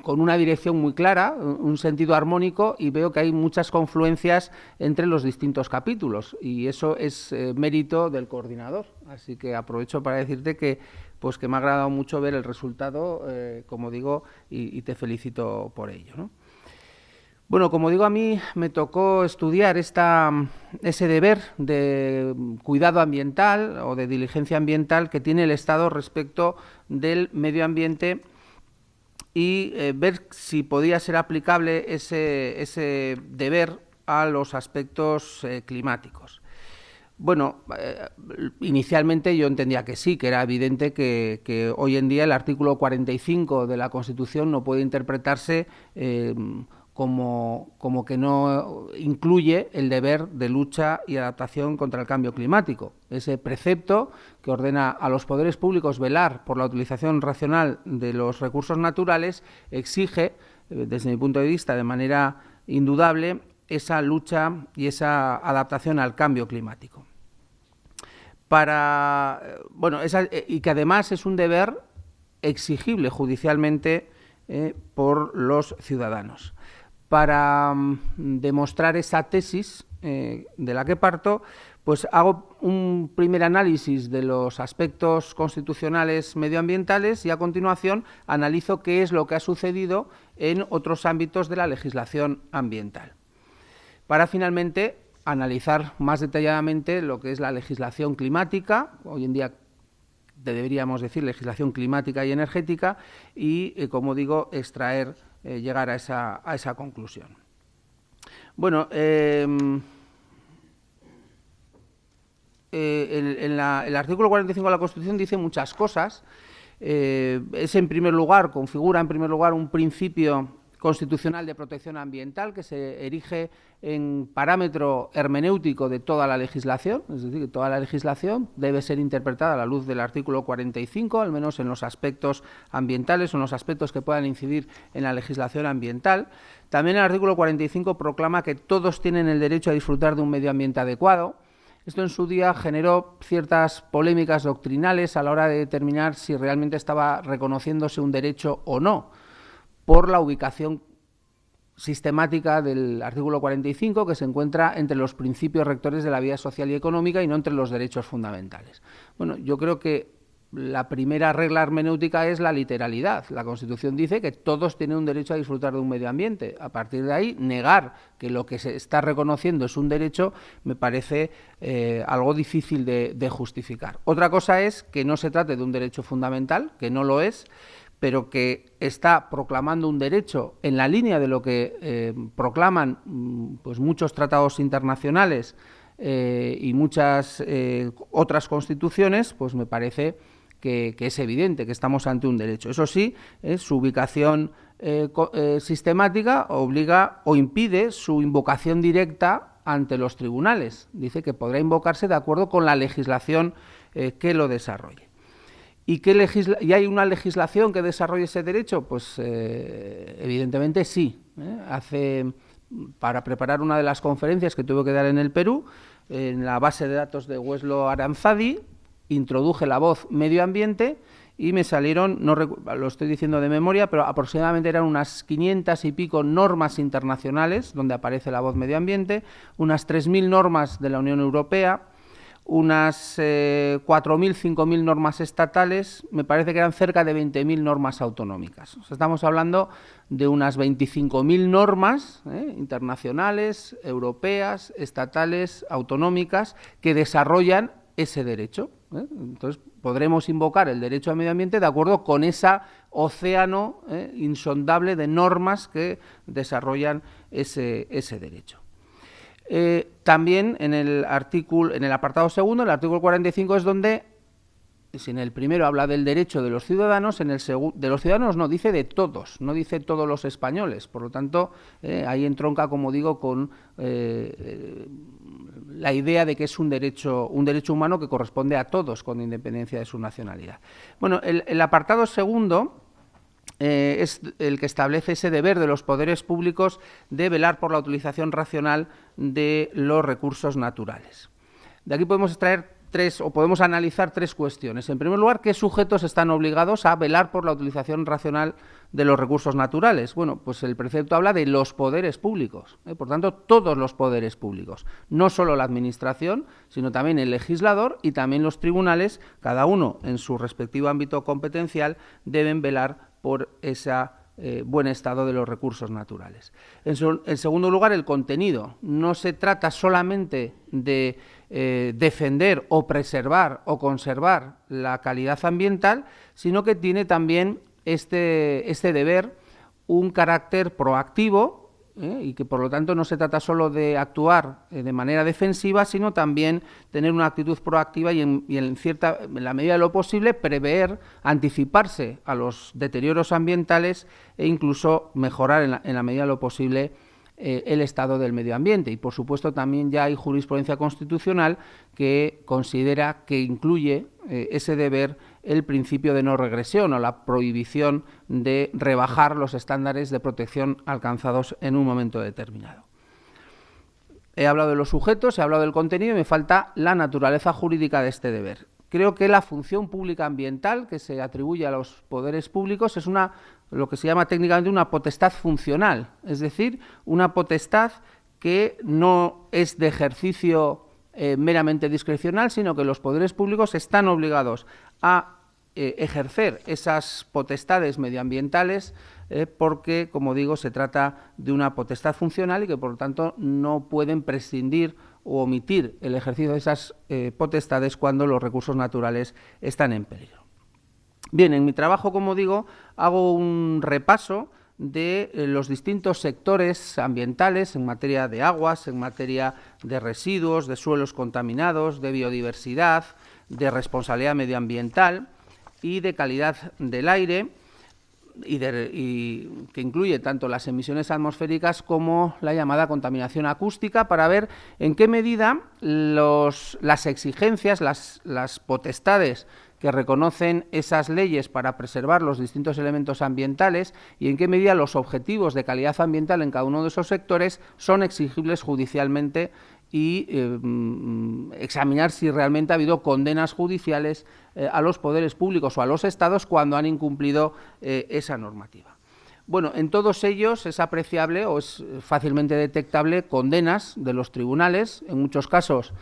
con una dirección muy clara, un sentido armónico y veo que hay muchas confluencias entre los distintos capítulos y eso es eh, mérito del coordinador. Así que aprovecho para decirte que pues que me ha agradado mucho ver el resultado, eh, como digo, y, te felicito por ello. Bueno, como digo, a mí me tocó estudiar esta, ese deber de cuidado ambiental o de diligencia ambiental que tiene el Estado respecto del medio ambiente y eh, ver si podía ser aplicable ese, ese deber a los aspectos eh, climáticos. Bueno, eh, inicialmente yo entendía que sí, que era evidente que, hoy en día el artículo 45 de la Constitución no puede interpretarse como, como, que no incluye el deber de lucha y adaptación contra el cambio climático. Ese precepto que ordena a los poderes públicos velar por la utilización racional de los recursos naturales exige, eh, desde mi punto de vista, de manera indudable, esa lucha y esa adaptación al cambio climático. Para, eh, bueno, eh, y que además es un deber exigible judicialmente por los ciudadanos para mm, demostrar esa tesis eh, de la que parto, pues hago un primer análisis de los aspectos constitucionales medioambientales y a continuación analizo qué es lo que ha sucedido en otros ámbitos de la legislación ambiental. Para finalmente analizar más detalladamente lo que es la legislación climática, hoy en día deberíamos decir legislación climática y energética, y, eh, como digo, extraer eh, llegar a esa, a esa, conclusión. Bueno, em, eh, en, el artículo 45 de la Constitución dice muchas cosas. Eh, es, en primer lugar, configura en primer lugar un principio constitucional de protección ambiental que se erige en parámetro hermenéutico de toda la legislación, es decir, que toda la legislación debe ser interpretada a la luz del artículo 45, al menos en los aspectos ambientales o en los aspectos que puedan incidir en la legislación ambiental. También el artículo 45 proclama que todos tienen el derecho a disfrutar de un medio ambiente adecuado. Esto en su día generó ciertas polémicas doctrinales a la hora de determinar si realmente estaba reconociéndose un derecho o no por la ubicación sistemática del artículo 45 que se encuentra entre los principios rectores de la vida social y económica y no entre los derechos fundamentales. Bueno, yo creo que la primera regla hermenéutica es la literalidad. La Constitución dice que todos tienen un derecho a disfrutar de un medio ambiente. A partir de ahí, negar que lo que se está reconociendo es un derecho me parece eh, algo difícil de justificar. Otra cosa es que no se trate de un derecho fundamental, que no lo es, pero que está proclamando un derecho en la línea de lo que eh, proclaman mm, pues muchos tratados internacionales eh, y muchas eh, otras constituciones, pues me parece que, es evidente que estamos ante un derecho. Eso sí, su ubicación sistemática obliga o impide su invocación directa ante los tribunales. Dice que podrá invocarse de acuerdo con la legislación que lo desarrolle. ¿Y, qué ¿Y hay una legislación que desarrolle ese derecho? Pues eh, evidentemente sí. ¿eh? Hace, para preparar una de las conferencias que tuve que dar en el Perú, en la base de datos de Hueslo Aranzadi, introduje la voz medio ambiente y me salieron, no lo estoy diciendo de memoria, pero aproximadamente eran unas 500 y pico normas internacionales donde aparece la voz medio ambiente, unas 3.000 normas de la Unión Europea, unas eh, 4.000, 5.000 normas estatales, me parece que eran cerca de 20.000 normas autonómicas. estamos hablando de unas 25.000 normas eh, internacionales, europeas, estatales, autonómicas, que desarrollan ese derecho. ¿eh? Entonces, podremos invocar el derecho al medio ambiente de acuerdo con ese océano ¿eh? insondable de normas que desarrollan ese, ese derecho. Eh, también en el artículo, en el apartado segundo, el artículo 45 es donde, si en el primero habla del derecho de los ciudadanos, en el de los ciudadanos no dice de todos, no dice todos los españoles. Por lo tanto, eh, ahí entronca, como digo, con eh, la idea de que es un derecho, un derecho humano que corresponde a todos, con independencia de su nacionalidad. Bueno, el apartado segundo eh, es el que establece ese deber de los poderes públicos de velar por la utilización racional de los recursos naturales. De aquí podemos extraer tres, o podemos analizar tres cuestiones. En primer lugar, ¿qué sujetos están obligados a velar por la utilización racional de los recursos naturales? Bueno, pues el precepto habla de los poderes públicos, ¿eh? por tanto, todos los poderes públicos, no solo la Administración, sino también el legislador y también los tribunales, cada uno en su respectivo ámbito competencial, deben velar por esa eh, buen estado de los recursos naturales. En, segundo lugar, el contenido. No se trata solamente de eh, defender o preservar o conservar la calidad ambiental, sino que tiene también este, este deber un carácter proactivo ¿eh? y que por lo tanto no se trata solo de actuar eh, de manera defensiva, sino también tener una actitud proactiva y en, cierta, en la medida de lo posible prever, anticiparse a los deterioros ambientales e incluso mejorar en la, medida de lo posible eh, el estado del medio ambiente. Y por supuesto también ya hay jurisprudencia constitucional que considera que incluye ese deber el principio de no regresión o la prohibición de rebajar los estándares de protección alcanzados en un momento determinado. He hablado de los sujetos, he hablado del contenido y me falta la naturaleza jurídica de este deber. Creo que la función pública ambiental que se atribuye a los poderes públicos es una lo que se llama técnicamente una potestad funcional, es decir, una potestad que no es de ejercicio eh, meramente discrecional, sino que los poderes públicos están obligados a eh, ejercer esas potestades medioambientales eh, porque, como digo, se trata de una potestad funcional y que, por lo tanto, no pueden prescindir o omitir el ejercicio de esas eh, potestades cuando los recursos naturales están en peligro. Bien, en mi trabajo, como digo, hago un repaso de los distintos sectores ambientales en materia de aguas, en materia de residuos, de suelos contaminados, de biodiversidad, de responsabilidad medioambiental, y de calidad del aire, y, que incluye tanto las emisiones atmosféricas como la llamada contaminación acústica, para ver en qué medida las exigencias, las, las potestades que reconocen esas leyes para preservar los distintos elementos ambientales y en qué medida los objetivos de calidad ambiental en cada uno de esos sectores son exigibles judicialmente y eh, mm, examinar si realmente ha habido condenas judiciales eh, a los poderes públicos o a los estados cuando han incumplido eh, esa normativa. Bueno, en todos ellos es apreciable o es fácilmente detectable condenas de los tribunales. En muchos casos,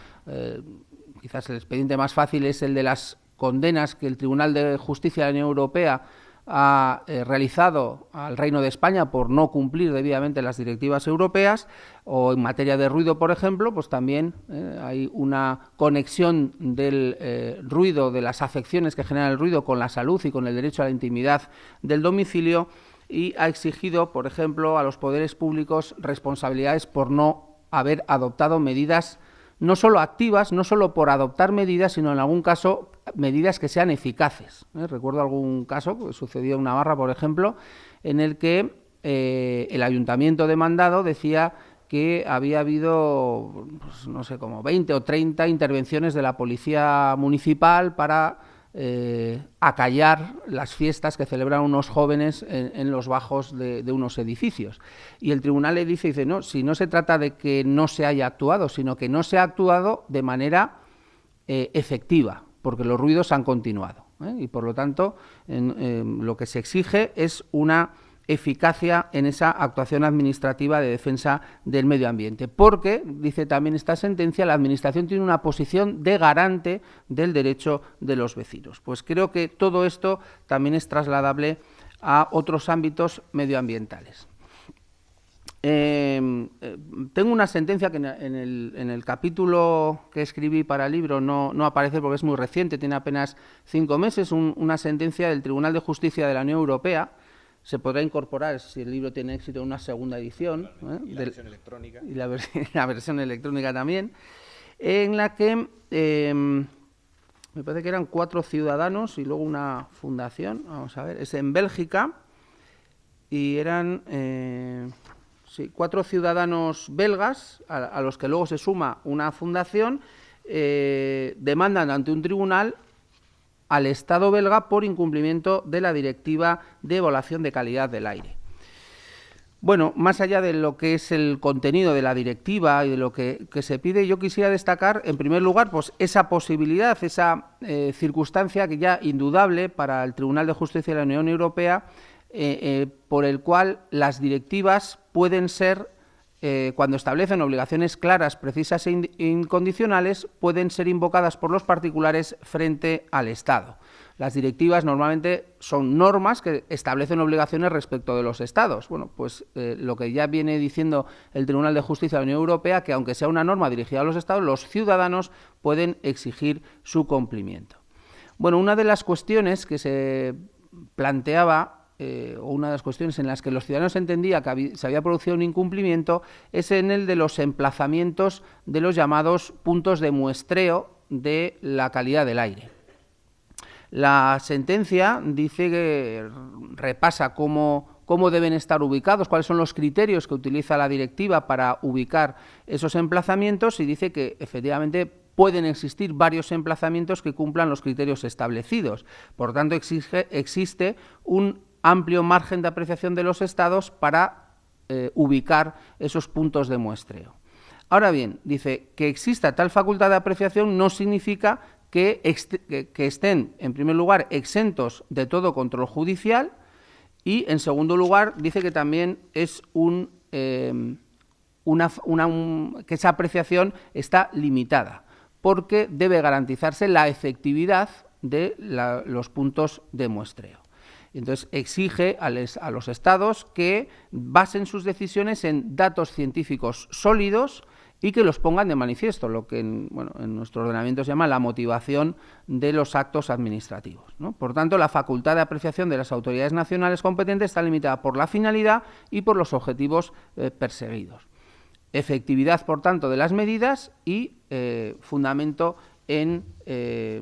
quizás el expediente más fácil es el de las condenas que el Tribunal de Justicia de la Unión Europea ha eh, realizado al Reino de España por no cumplir debidamente las directivas europeas o en materia de ruido, por ejemplo, pues también eh, hay una conexión del eh, ruido, de las afecciones que genera el ruido con la salud y con el derecho a la intimidad del domicilio y ha exigido, por ejemplo, a los poderes públicos responsabilidades por no haber adoptado medidas no solo activas, no solo por adoptar medidas, sino en algún caso medidas que sean eficaces. ¿eh? Recuerdo algún caso que sucedió en Navarra, por ejemplo, en el que eh, el ayuntamiento demandado decía que había habido, pues, no sé, como 20 o 30 intervenciones de la policía municipal para eh, acallar las fiestas que celebran unos jóvenes en, los bajos de, unos edificios. Y el tribunal le dice, dice, no, si no se trata de que no se haya actuado, sino que no se ha actuado de manera efectiva porque los ruidos han continuado. ¿eh? Y por lo tanto, lo que se exige es una eficacia en esa actuación administrativa de defensa del medio ambiente. Porque, dice también esta sentencia, la Administración tiene una posición de garante del derecho de los vecinos. Pues creo que todo esto también es trasladable a otros ámbitos medioambientales. Em, eh, tengo una sentencia que en el, capítulo que escribí para el libro no, aparece porque es muy reciente, tiene apenas cinco meses, una sentencia del Tribunal de Justicia de la Unión Europea. Se podrá incorporar, si el libro tiene éxito, en una segunda edición. ¿eh? Y la versión electrónica. Y la, versión electrónica también, en la que em, me parece que eran cuatro ciudadanos y luego una fundación, vamos a ver, es en Bélgica, y eran... Sí, cuatro ciudadanos belgas, a, los que luego se suma una fundación, eh, demandan ante un tribunal al Estado belga por incumplimiento de la directiva de evaluación de calidad del aire. Bueno, más allá de lo que es el contenido de la directiva y de lo que, se pide, yo quisiera destacar, en primer lugar, pues esa posibilidad, esa eh, circunstancia que ya indudable para el Tribunal de Justicia de la Unión Europea, eh, por el cual las directivas pueden ser, eh, cuando establecen obligaciones claras, precisas e incondicionales, pueden ser invocadas por los particulares frente al Estado. Las directivas normalmente son normas que establecen obligaciones respecto de los Estados. Bueno, pues eh, lo que ya viene diciendo el Tribunal de Justicia de la Unión Europea, que aunque sea una norma dirigida a los Estados, los ciudadanos pueden exigir su cumplimiento. Bueno, una de las cuestiones que se planteaba eh, o una de las cuestiones en las que los ciudadanos entendían que se había producido un incumplimiento es en el de los emplazamientos de los llamados puntos de muestreo de la calidad del aire. La sentencia dice que repasa cómo, cómo deben estar ubicados, cuáles son los criterios que utiliza la directiva para ubicar esos emplazamientos y dice que efectivamente pueden existir varios emplazamientos que cumplan los criterios establecidos. Por tanto, existe un amplio margen de apreciación de los estados para eh, ubicar esos puntos de muestreo. Ahora bien, dice que exista tal facultad de apreciación no significa que, estén, en primer lugar, exentos de todo control judicial y, en segundo lugar, dice que también es un, em, una, que esa apreciación está limitada, porque debe garantizarse la efectividad de los puntos de muestreo. Entonces exige a, los estados que basen sus decisiones en datos científicos sólidos y que los pongan de manifiesto, lo que en, nuestro ordenamiento se llama la motivación de los actos administrativos. Por tanto, la facultad de apreciación de las autoridades nacionales competentes está limitada por la finalidad y por los objetivos eh, perseguidos. Efectividad, por tanto, de las medidas y eh, fundamento en eh,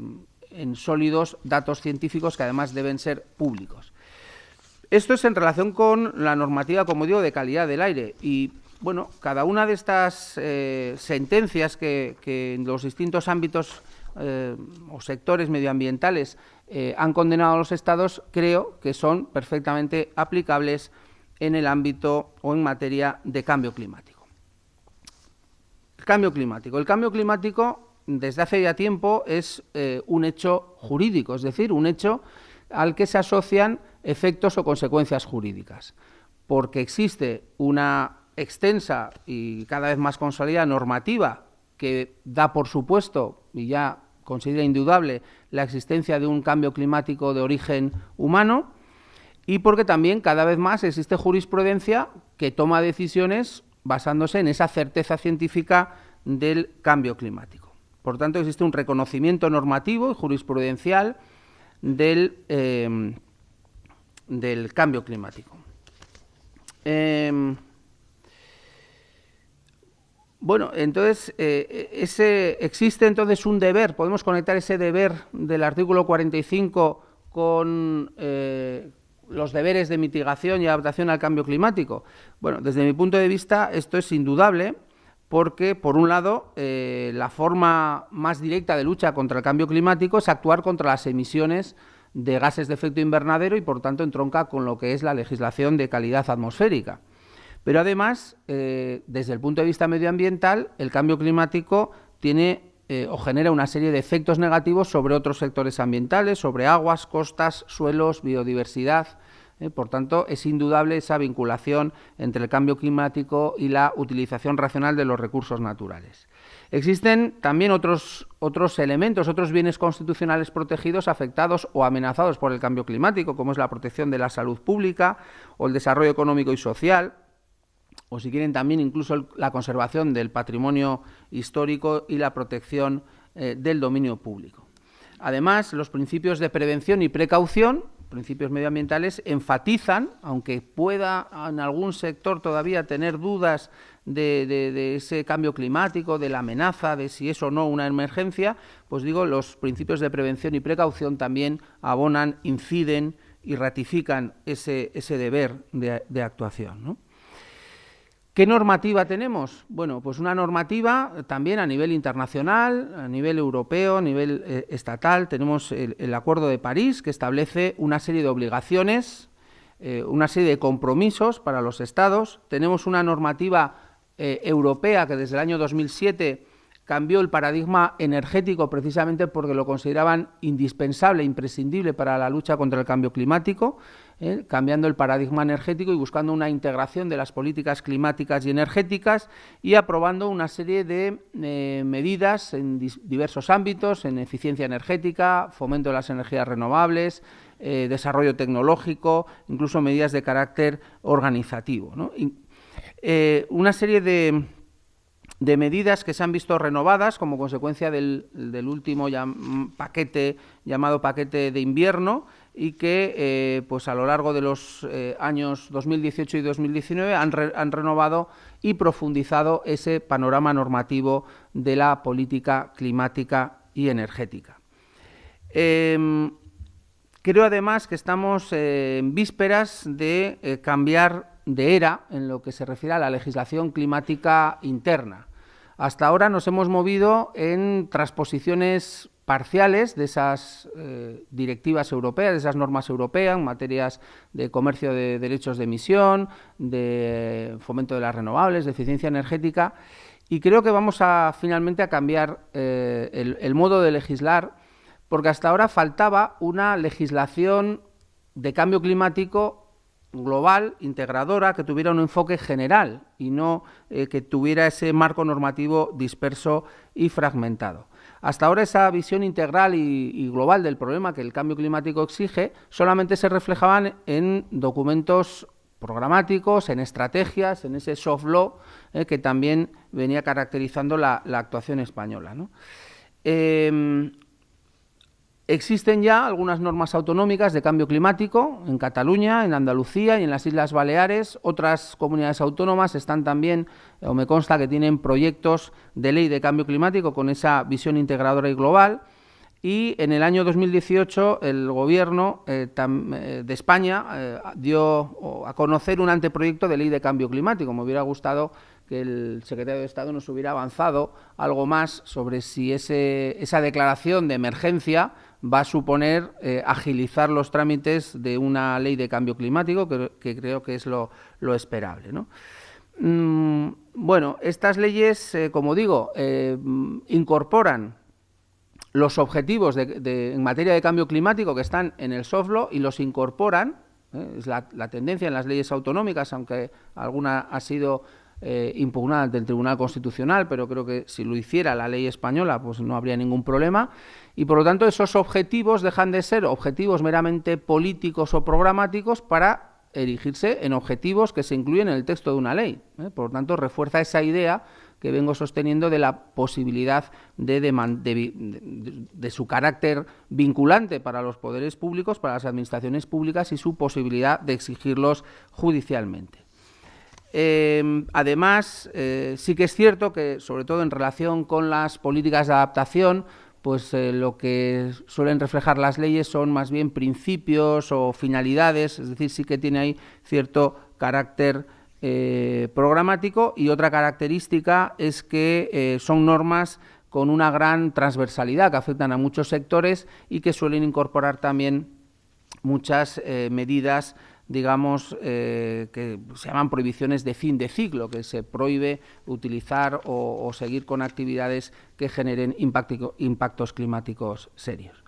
en sólidos datos científicos que además deben ser públicos. Esto es en relación con la normativa, como digo, de calidad del aire. Y bueno, cada una de estas eh, sentencias que, en los distintos ámbitos eh, o sectores medioambientales eh, han condenado a los estados, creo que son perfectamente aplicables en el ámbito o en materia de cambio climático. El cambio climático. El cambio climático desde hace ya tiempo es eh, un hecho jurídico, es decir, un hecho al que se asocian efectos o consecuencias jurídicas, porque existe una extensa y cada vez más consolidada normativa que da por supuesto y ya considera indudable la existencia de un cambio climático de origen humano y porque también cada vez más existe jurisprudencia que toma decisiones basándose en esa certeza científica del cambio climático. Por tanto, existe un reconocimiento normativo y jurisprudencial del, em, del cambio climático. Em, bueno, entonces eh, ese, existe entonces un deber, podemos conectar ese deber del artículo 45 con eh, los deberes de mitigación y adaptación al cambio climático. Bueno, desde mi punto de vista esto es indudable porque, por un lado, eh, la forma más directa de lucha contra el cambio climático es actuar contra las emisiones de gases de efecto invernadero y, por tanto, entronca con lo que es la legislación de calidad atmosférica. Pero, además, eh, desde el punto de vista medioambiental, el cambio climático tiene eh, o genera una serie de efectos negativos sobre otros sectores ambientales, sobre aguas, costas, suelos, biodiversidad, ¿eh? Por tanto, es indudable esa vinculación entre el cambio climático y la utilización racional de los recursos naturales. Existen también otros, otros elementos, otros bienes constitucionales protegidos afectados o amenazados por el cambio climático, como es la protección de la salud pública o el desarrollo económico y social, o si quieren también incluso la conservación del patrimonio histórico y la protección eh, del dominio público. Además, los principios de prevención y precaución principios medioambientales enfatizan, aunque pueda en algún sector todavía tener dudas de, ese cambio climático, de la amenaza, de si es o no una emergencia, pues digo, los principios de prevención y precaución también abonan, inciden y ratifican ese, deber de, de actuación. ¿no? ¿Qué normativa tenemos? Bueno, pues una normativa también a nivel internacional, a nivel europeo, a nivel eh, estatal. Tenemos el, Acuerdo de París que establece una serie de obligaciones, eh, una serie de compromisos para los Estados. Tenemos una normativa eh, europea que desde el año 2007 cambió el paradigma energético precisamente porque lo consideraban indispensable, imprescindible para la lucha contra el cambio climático, ¿eh? cambiando el paradigma energético y buscando una integración de las políticas climáticas y energéticas y aprobando una serie de eh, medidas en diversos ámbitos, en eficiencia energética, fomento de las energías renovables, eh, desarrollo tecnológico, incluso medidas de carácter organizativo. una serie de de medidas que se han visto renovadas como consecuencia del, último paquete llamado paquete de invierno y que eh, pues a lo largo de los eh, años 2018 y 2019 han, renovado y profundizado ese panorama normativo de la política climática y energética. Em, creo además que estamos eh, en vísperas de cambiar de era en lo que se refiere a la legislación climática interna. Hasta ahora nos hemos movido en transposiciones parciales de esas eh, directivas europeas, de esas normas europeas en materias de comercio de derechos de emisión, de fomento de las renovables, de eficiencia energética, y creo que vamos a finalmente a cambiar eh, el modo de legislar, porque hasta ahora faltaba una legislación de cambio climático global, integradora, que tuviera un enfoque general y no eh, que tuviera ese marco normativo disperso y fragmentado. Hasta ahora esa visión integral y, global del problema que el cambio climático exige solamente se reflejaban en documentos programáticos, en estrategias, en ese soft law eh, que también venía caracterizando la, actuación española. Em, Existen ya algunas normas autonómicas de cambio climático en Cataluña, en Andalucía y en las Islas Baleares. Otras comunidades autónomas están también, o me consta que tienen proyectos de ley de cambio climático con esa visión integradora y global. Y en el año 2018 el Gobierno eh, eh, de España eh, dio a conocer un anteproyecto de ley de cambio climático. Me hubiera gustado que el secretario de Estado nos hubiera avanzado algo más sobre si esa declaración de emergencia va a suponer eh, agilizar los trámites de una ley de cambio climático, que, creo que es lo, esperable. Mm, bueno, estas leyes, eh, como digo, eh, incorporan los objetivos en materia de cambio climático que están en el soft law y los incorporan, es la, la, tendencia en las leyes autonómicas, aunque alguna ha sido impugnada ante el Tribunal Constitucional, pero creo que si lo hiciera la ley española, pues no habría ningún problema. Y por lo tanto, esos objetivos dejan de ser objetivos meramente políticos o programáticos para erigirse en objetivos que se incluyen en el texto de una ley. ¿eh? Por lo tanto, refuerza esa idea que vengo sosteniendo de la posibilidad de, de, su carácter vinculante para los poderes públicos, para las administraciones públicas y su posibilidad de exigirlos judicialmente. Em, además, eh, sí que es cierto que, sobre todo en relación con las políticas de adaptación, pues eh, lo que suelen reflejar las leyes son más bien principios o finalidades, es decir, sí que tiene ahí cierto carácter eh, programático y otra característica es que son normas con una gran transversalidad que afectan a muchos sectores y que suelen incorporar también muchas medidas digamos, eh, que se llaman prohibiciones de fin de ciclo, que se prohíbe utilizar o, seguir con actividades que generen impactos climáticos serios.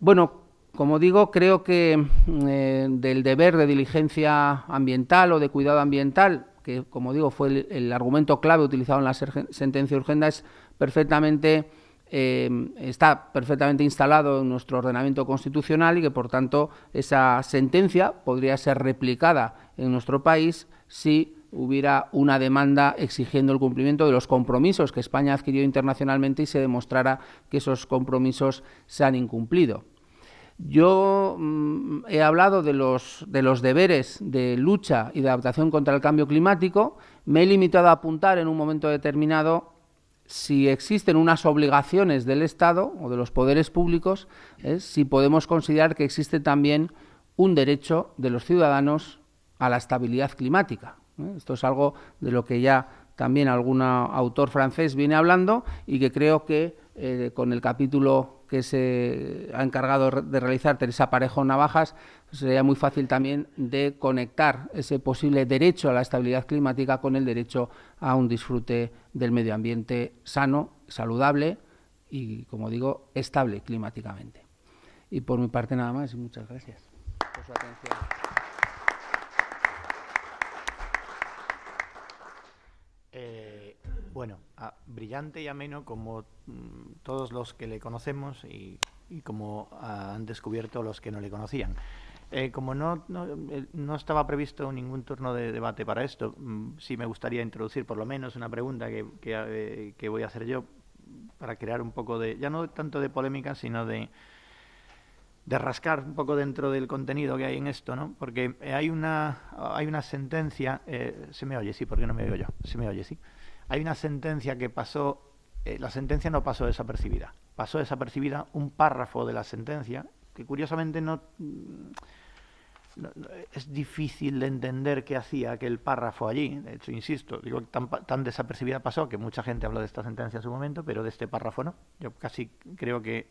Bueno, como digo, creo que eh, del deber de diligencia ambiental o de cuidado ambiental, que como digo fue el, el argumento clave utilizado en la sentencia urgenda, es perfectamente eh, está perfectamente instalado en nuestro ordenamiento constitucional y que, por tanto, esa sentencia podría ser replicada en nuestro país si hubiera una demanda exigiendo el cumplimiento de los compromisos que España ha adquirido internacionalmente y se demostrara que esos compromisos se han incumplido. Yo mm, he hablado de los, de los deberes de lucha y de adaptación contra el cambio climático. Me he limitado a apuntar en un momento determinado si existen unas obligaciones del Estado o de los poderes públicos, es si podemos considerar que existe también un derecho de los ciudadanos a la estabilidad climática. Esto es algo de lo que ya también algún autor francés viene hablando y que creo que eh, con el capítulo que se ha encargado de realizar Teresa Parejo Navajas, sería muy fácil también de conectar ese posible derecho a la estabilidad climática con el derecho a un disfrute del medio ambiente sano, saludable y, como digo, estable climáticamente. Y por mi parte nada más y muchas gracias por su atención. Eh, bueno, brillante y ameno como mm, todos los que le conocemos y, como han descubierto los que no le conocían. Eh, como no, eh, no, estaba previsto ningún turno de debate para esto, mm, sí me gustaría introducir por lo menos una pregunta que, que, voy a hacer yo para crear un poco de, ya no tanto de polémica, sino de, de rascar un poco dentro del contenido que hay en esto, ¿no? Porque hay una, hay una sentencia, eh, se me oye, sí, porque no me oigo yo, se me oye, sí. Hay una sentencia que pasó, eh, la sentencia no pasó desapercibida, pasó desapercibida un párrafo de la sentencia que curiosamente no, es difícil de entender qué hacía aquel párrafo allí. De hecho, insisto, digo tan, tan desapercibida pasó que mucha gente habló de esta sentencia en su momento, pero de este párrafo no. Yo casi creo que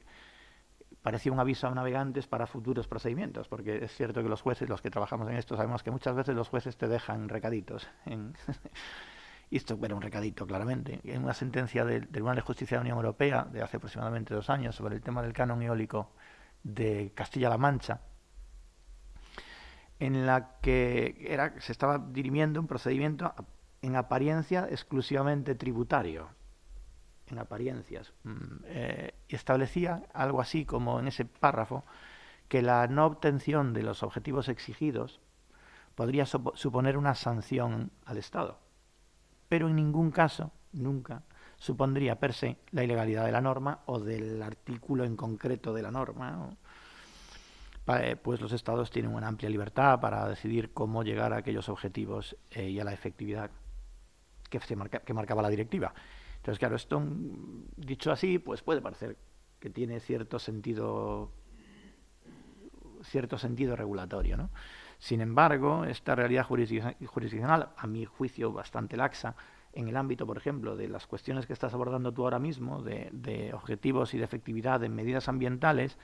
parecía un aviso a navegantes para futuros procedimientos, porque es cierto que los jueces, los que trabajamos en esto, sabemos que muchas veces los jueces te dejan recaditos. En y esto era un recadito, claramente. En una sentencia del Tribunal de Justicia de la Unión Europea de hace aproximadamente dos años sobre el tema del canon eólico de Castilla-La Mancha, en la que se estaba dirimiendo un procedimiento en apariencia exclusivamente tributario, en apariencias, mm, eh, establecía algo así como en ese párrafo que la no obtención de los objetivos exigidos podría suponer una sanción al Estado, pero en ningún caso, nunca, supondría per se la ilegalidad de la norma o del artículo en concreto de la norma. Eh, pues los estados tienen una amplia libertad para decidir cómo llegar a aquellos objetivos eh, y a la efectividad que, se que marcaba la directiva. Entonces, claro, esto mm, dicho así, pues puede parecer que tiene cierto sentido cierto sentido regulatorio, ¿no? Sin embargo, esta realidad jurisdiccional, a mi juicio bastante laxa, en el ámbito, por ejemplo, de las cuestiones que estás abordando tú ahora mismo, de, objetivos y de efectividad en medidas ambientales,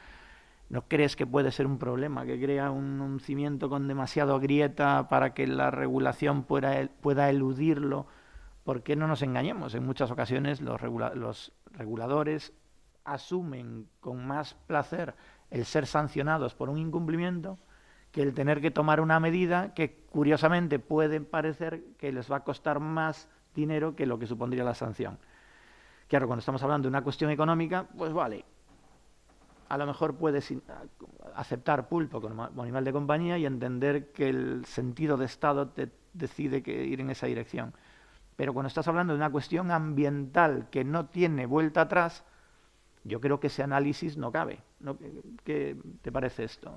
¿no crees que puede ser un problema que crea un, cimiento con demasiado grieta para que la regulación pueda, pueda eludirlo? ¿Por qué no nos engañemos? En muchas ocasiones los, los reguladores asumen con más placer el ser sancionados por un incumplimiento que el tener que tomar una medida que curiosamente puede parecer que les va a costar más dinero que lo que supondría la sanción. Claro, cuando estamos hablando de una cuestión económica, pues vale, a lo mejor puedes aceptar pulpo como animal de compañía y entender que el sentido de Estado te decide que ir en esa dirección. Pero cuando estás hablando de una cuestión ambiental que no tiene vuelta atrás, yo creo que ese análisis no cabe. ¿Qué te parece esto?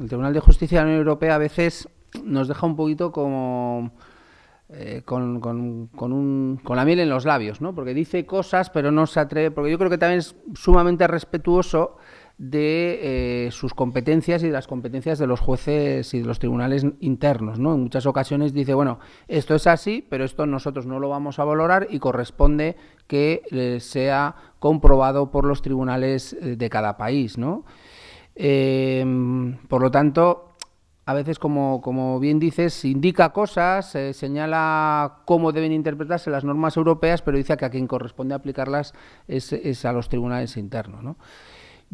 El Tribunal de Justicia de la Unión Europea a veces nos deja un poquito como eh, con, con, un, con, la miel en los labios, ¿no? Porque dice cosas, pero no se atreve, porque yo creo que también es sumamente respetuoso de eh, sus competencias y de las competencias de los jueces y de los tribunales internos. ¿no? En muchas ocasiones dice, bueno, esto es así, pero esto nosotros no lo vamos a valorar y corresponde que eh, sea comprobado por los tribunales eh, de cada país. ¿no? por lo tanto, a veces, como, como, bien dices, indica cosas, señala cómo deben interpretarse las normas europeas, pero dice que a quien corresponde aplicarlas es, a los tribunales internos. ¿no?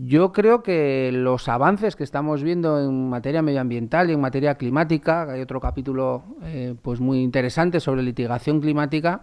Yo creo que los avances que estamos viendo en materia medioambiental y en materia climática, hay otro capítulo eh, pues muy interesante sobre litigación climática,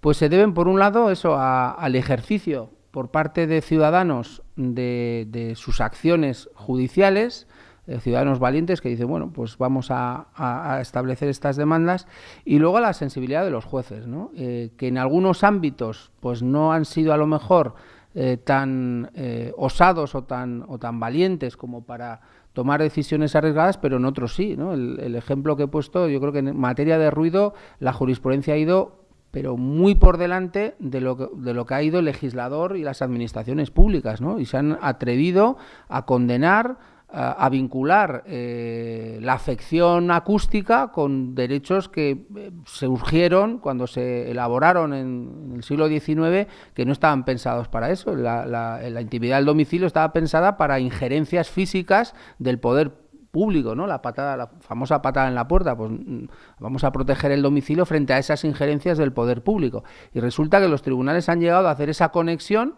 pues se deben por un lado eso al ejercicio por parte de ciudadanos de, sus acciones judiciales, eh, ciudadanos valientes que dicen, bueno, pues vamos a, establecer estas demandas, y luego a la sensibilidad de los jueces, ¿no? Eh, que en algunos ámbitos pues no han sido a lo mejor eh, tan eh, osados o tan, o tan valientes como para tomar decisiones arriesgadas, pero en otros sí. ¿no? El, ejemplo que he puesto, yo creo que en materia de ruido la jurisprudencia ha ido pero muy por delante de lo, que, de lo que ha ido el legislador y las administraciones públicas, ¿no? Y se han atrevido a condenar a, vincular eh, la afección acústica con derechos que eh, se urgieron cuando se elaboraron en, el siglo XIX, que no estaban pensados para eso. La, la intimidad del domicilio estaba pensada para injerencias físicas del poder público, ¿no? La patada, la famosa patada en la puerta, pues mm, vamos a proteger el domicilio frente a esas injerencias del poder público. Y resulta que los tribunales han llegado a hacer esa conexión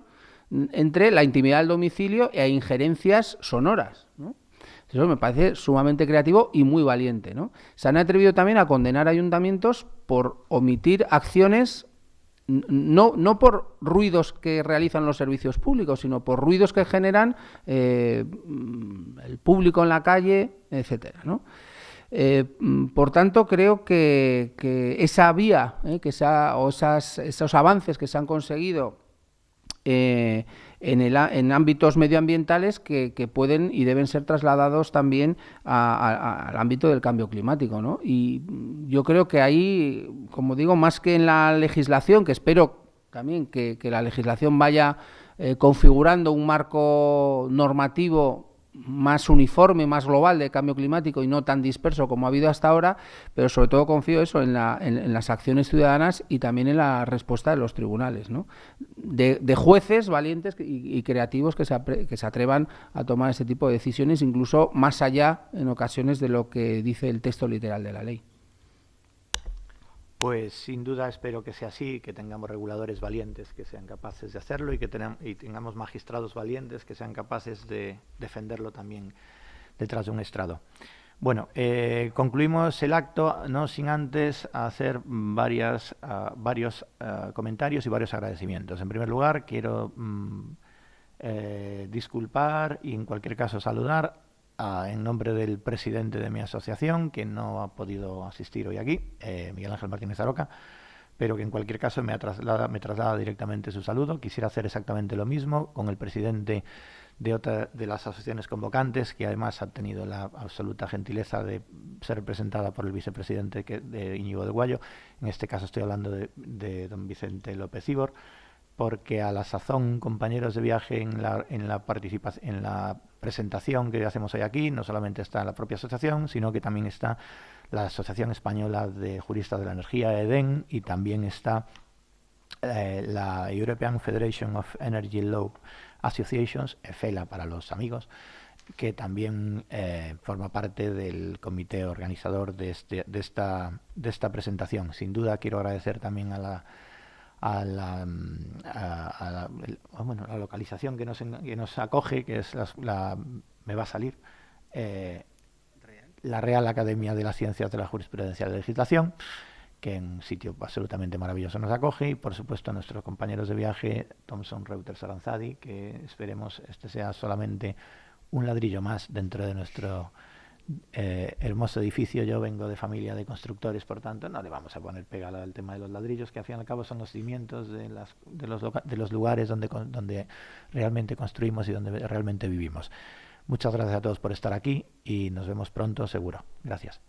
entre la intimidad del domicilio e injerencias sonoras. Eso me parece sumamente creativo y muy valiente. ¿no? Se han atrevido también a condenar ayuntamientos por omitir acciones no, no por ruidos que realizan los servicios públicos, sino por ruidos que generan eh, el público en la calle, etcétera, ¿no? Eh, por tanto, creo que, esa vía eh, que o esos avances que se han conseguido en, el, en, ámbitos medioambientales que, pueden y deben ser trasladados también al ámbito del cambio climático. ¿no? Y yo creo que ahí, como digo, más que en la legislación, que espero también que, la legislación vaya eh, configurando un marco normativo más uniforme, más global de cambio climático y no tan disperso como ha habido hasta ahora, pero sobre todo confío eso en, las acciones ciudadanas y también en la respuesta de los tribunales, ¿no? de, jueces valientes y, creativos que se, que se atrevan a tomar ese tipo de decisiones, incluso más allá en ocasiones de lo que dice el texto literal de la ley. Pues sin duda espero que sea así, que tengamos reguladores valientes que sean capaces de hacerlo y que y tengamos magistrados valientes que sean capaces de defenderlo también detrás de un estrado. Bueno, eh, concluimos el acto no sin antes hacer varias, ah, varios ah, comentarios y varios agradecimientos. En primer lugar, quiero mm, eh, disculpar y en cualquier caso saludar en nombre del presidente de mi asociación, que no ha podido asistir hoy aquí, eh, Miguel Ángel Martínez Aroca, pero que en cualquier caso me, traslada, me traslada directamente su saludo. Quisiera hacer exactamente lo mismo con el presidente de otra de las asociaciones convocantes, que además ha tenido la absoluta gentileza de ser representada por el vicepresidente que, de Íñigo de Guayo. En este caso estoy hablando de, don Vicente López Ibor porque a la sazón, compañeros de viaje, en la, en la, participación, en la presentación que hacemos hoy aquí, no solamente está la propia asociación, sino que también está la Asociación Española de Juristas de la Energía, EDEN, y también está eh, la European Federation of Energy Law Associations, EFELA para los amigos, que también eh, forma parte del comité organizador de, este, de, esta, de esta presentación. Sin duda quiero agradecer también a la a la, a, bueno, la localización que nos, que nos acoge, que es la, me va a salir, eh, la Real Academia de las Ciencias de la Jurisprudencia y la Legislación, que en un sitio absolutamente maravilloso nos acoge, y por supuesto a nuestros compañeros de viaje, Thomson Reuters Aranzadi, que esperemos este sea solamente un ladrillo más dentro de nuestro eh, hermoso edificio. Yo vengo de familia de constructores, por tanto, no le vamos a poner pegada al tema de los ladrillos, que al fin y al cabo son los cimientos de, las, de, los, de los lugares donde, donde realmente construimos y donde realmente vivimos. Muchas gracias a todos por estar aquí y nos vemos pronto, seguro. Gracias.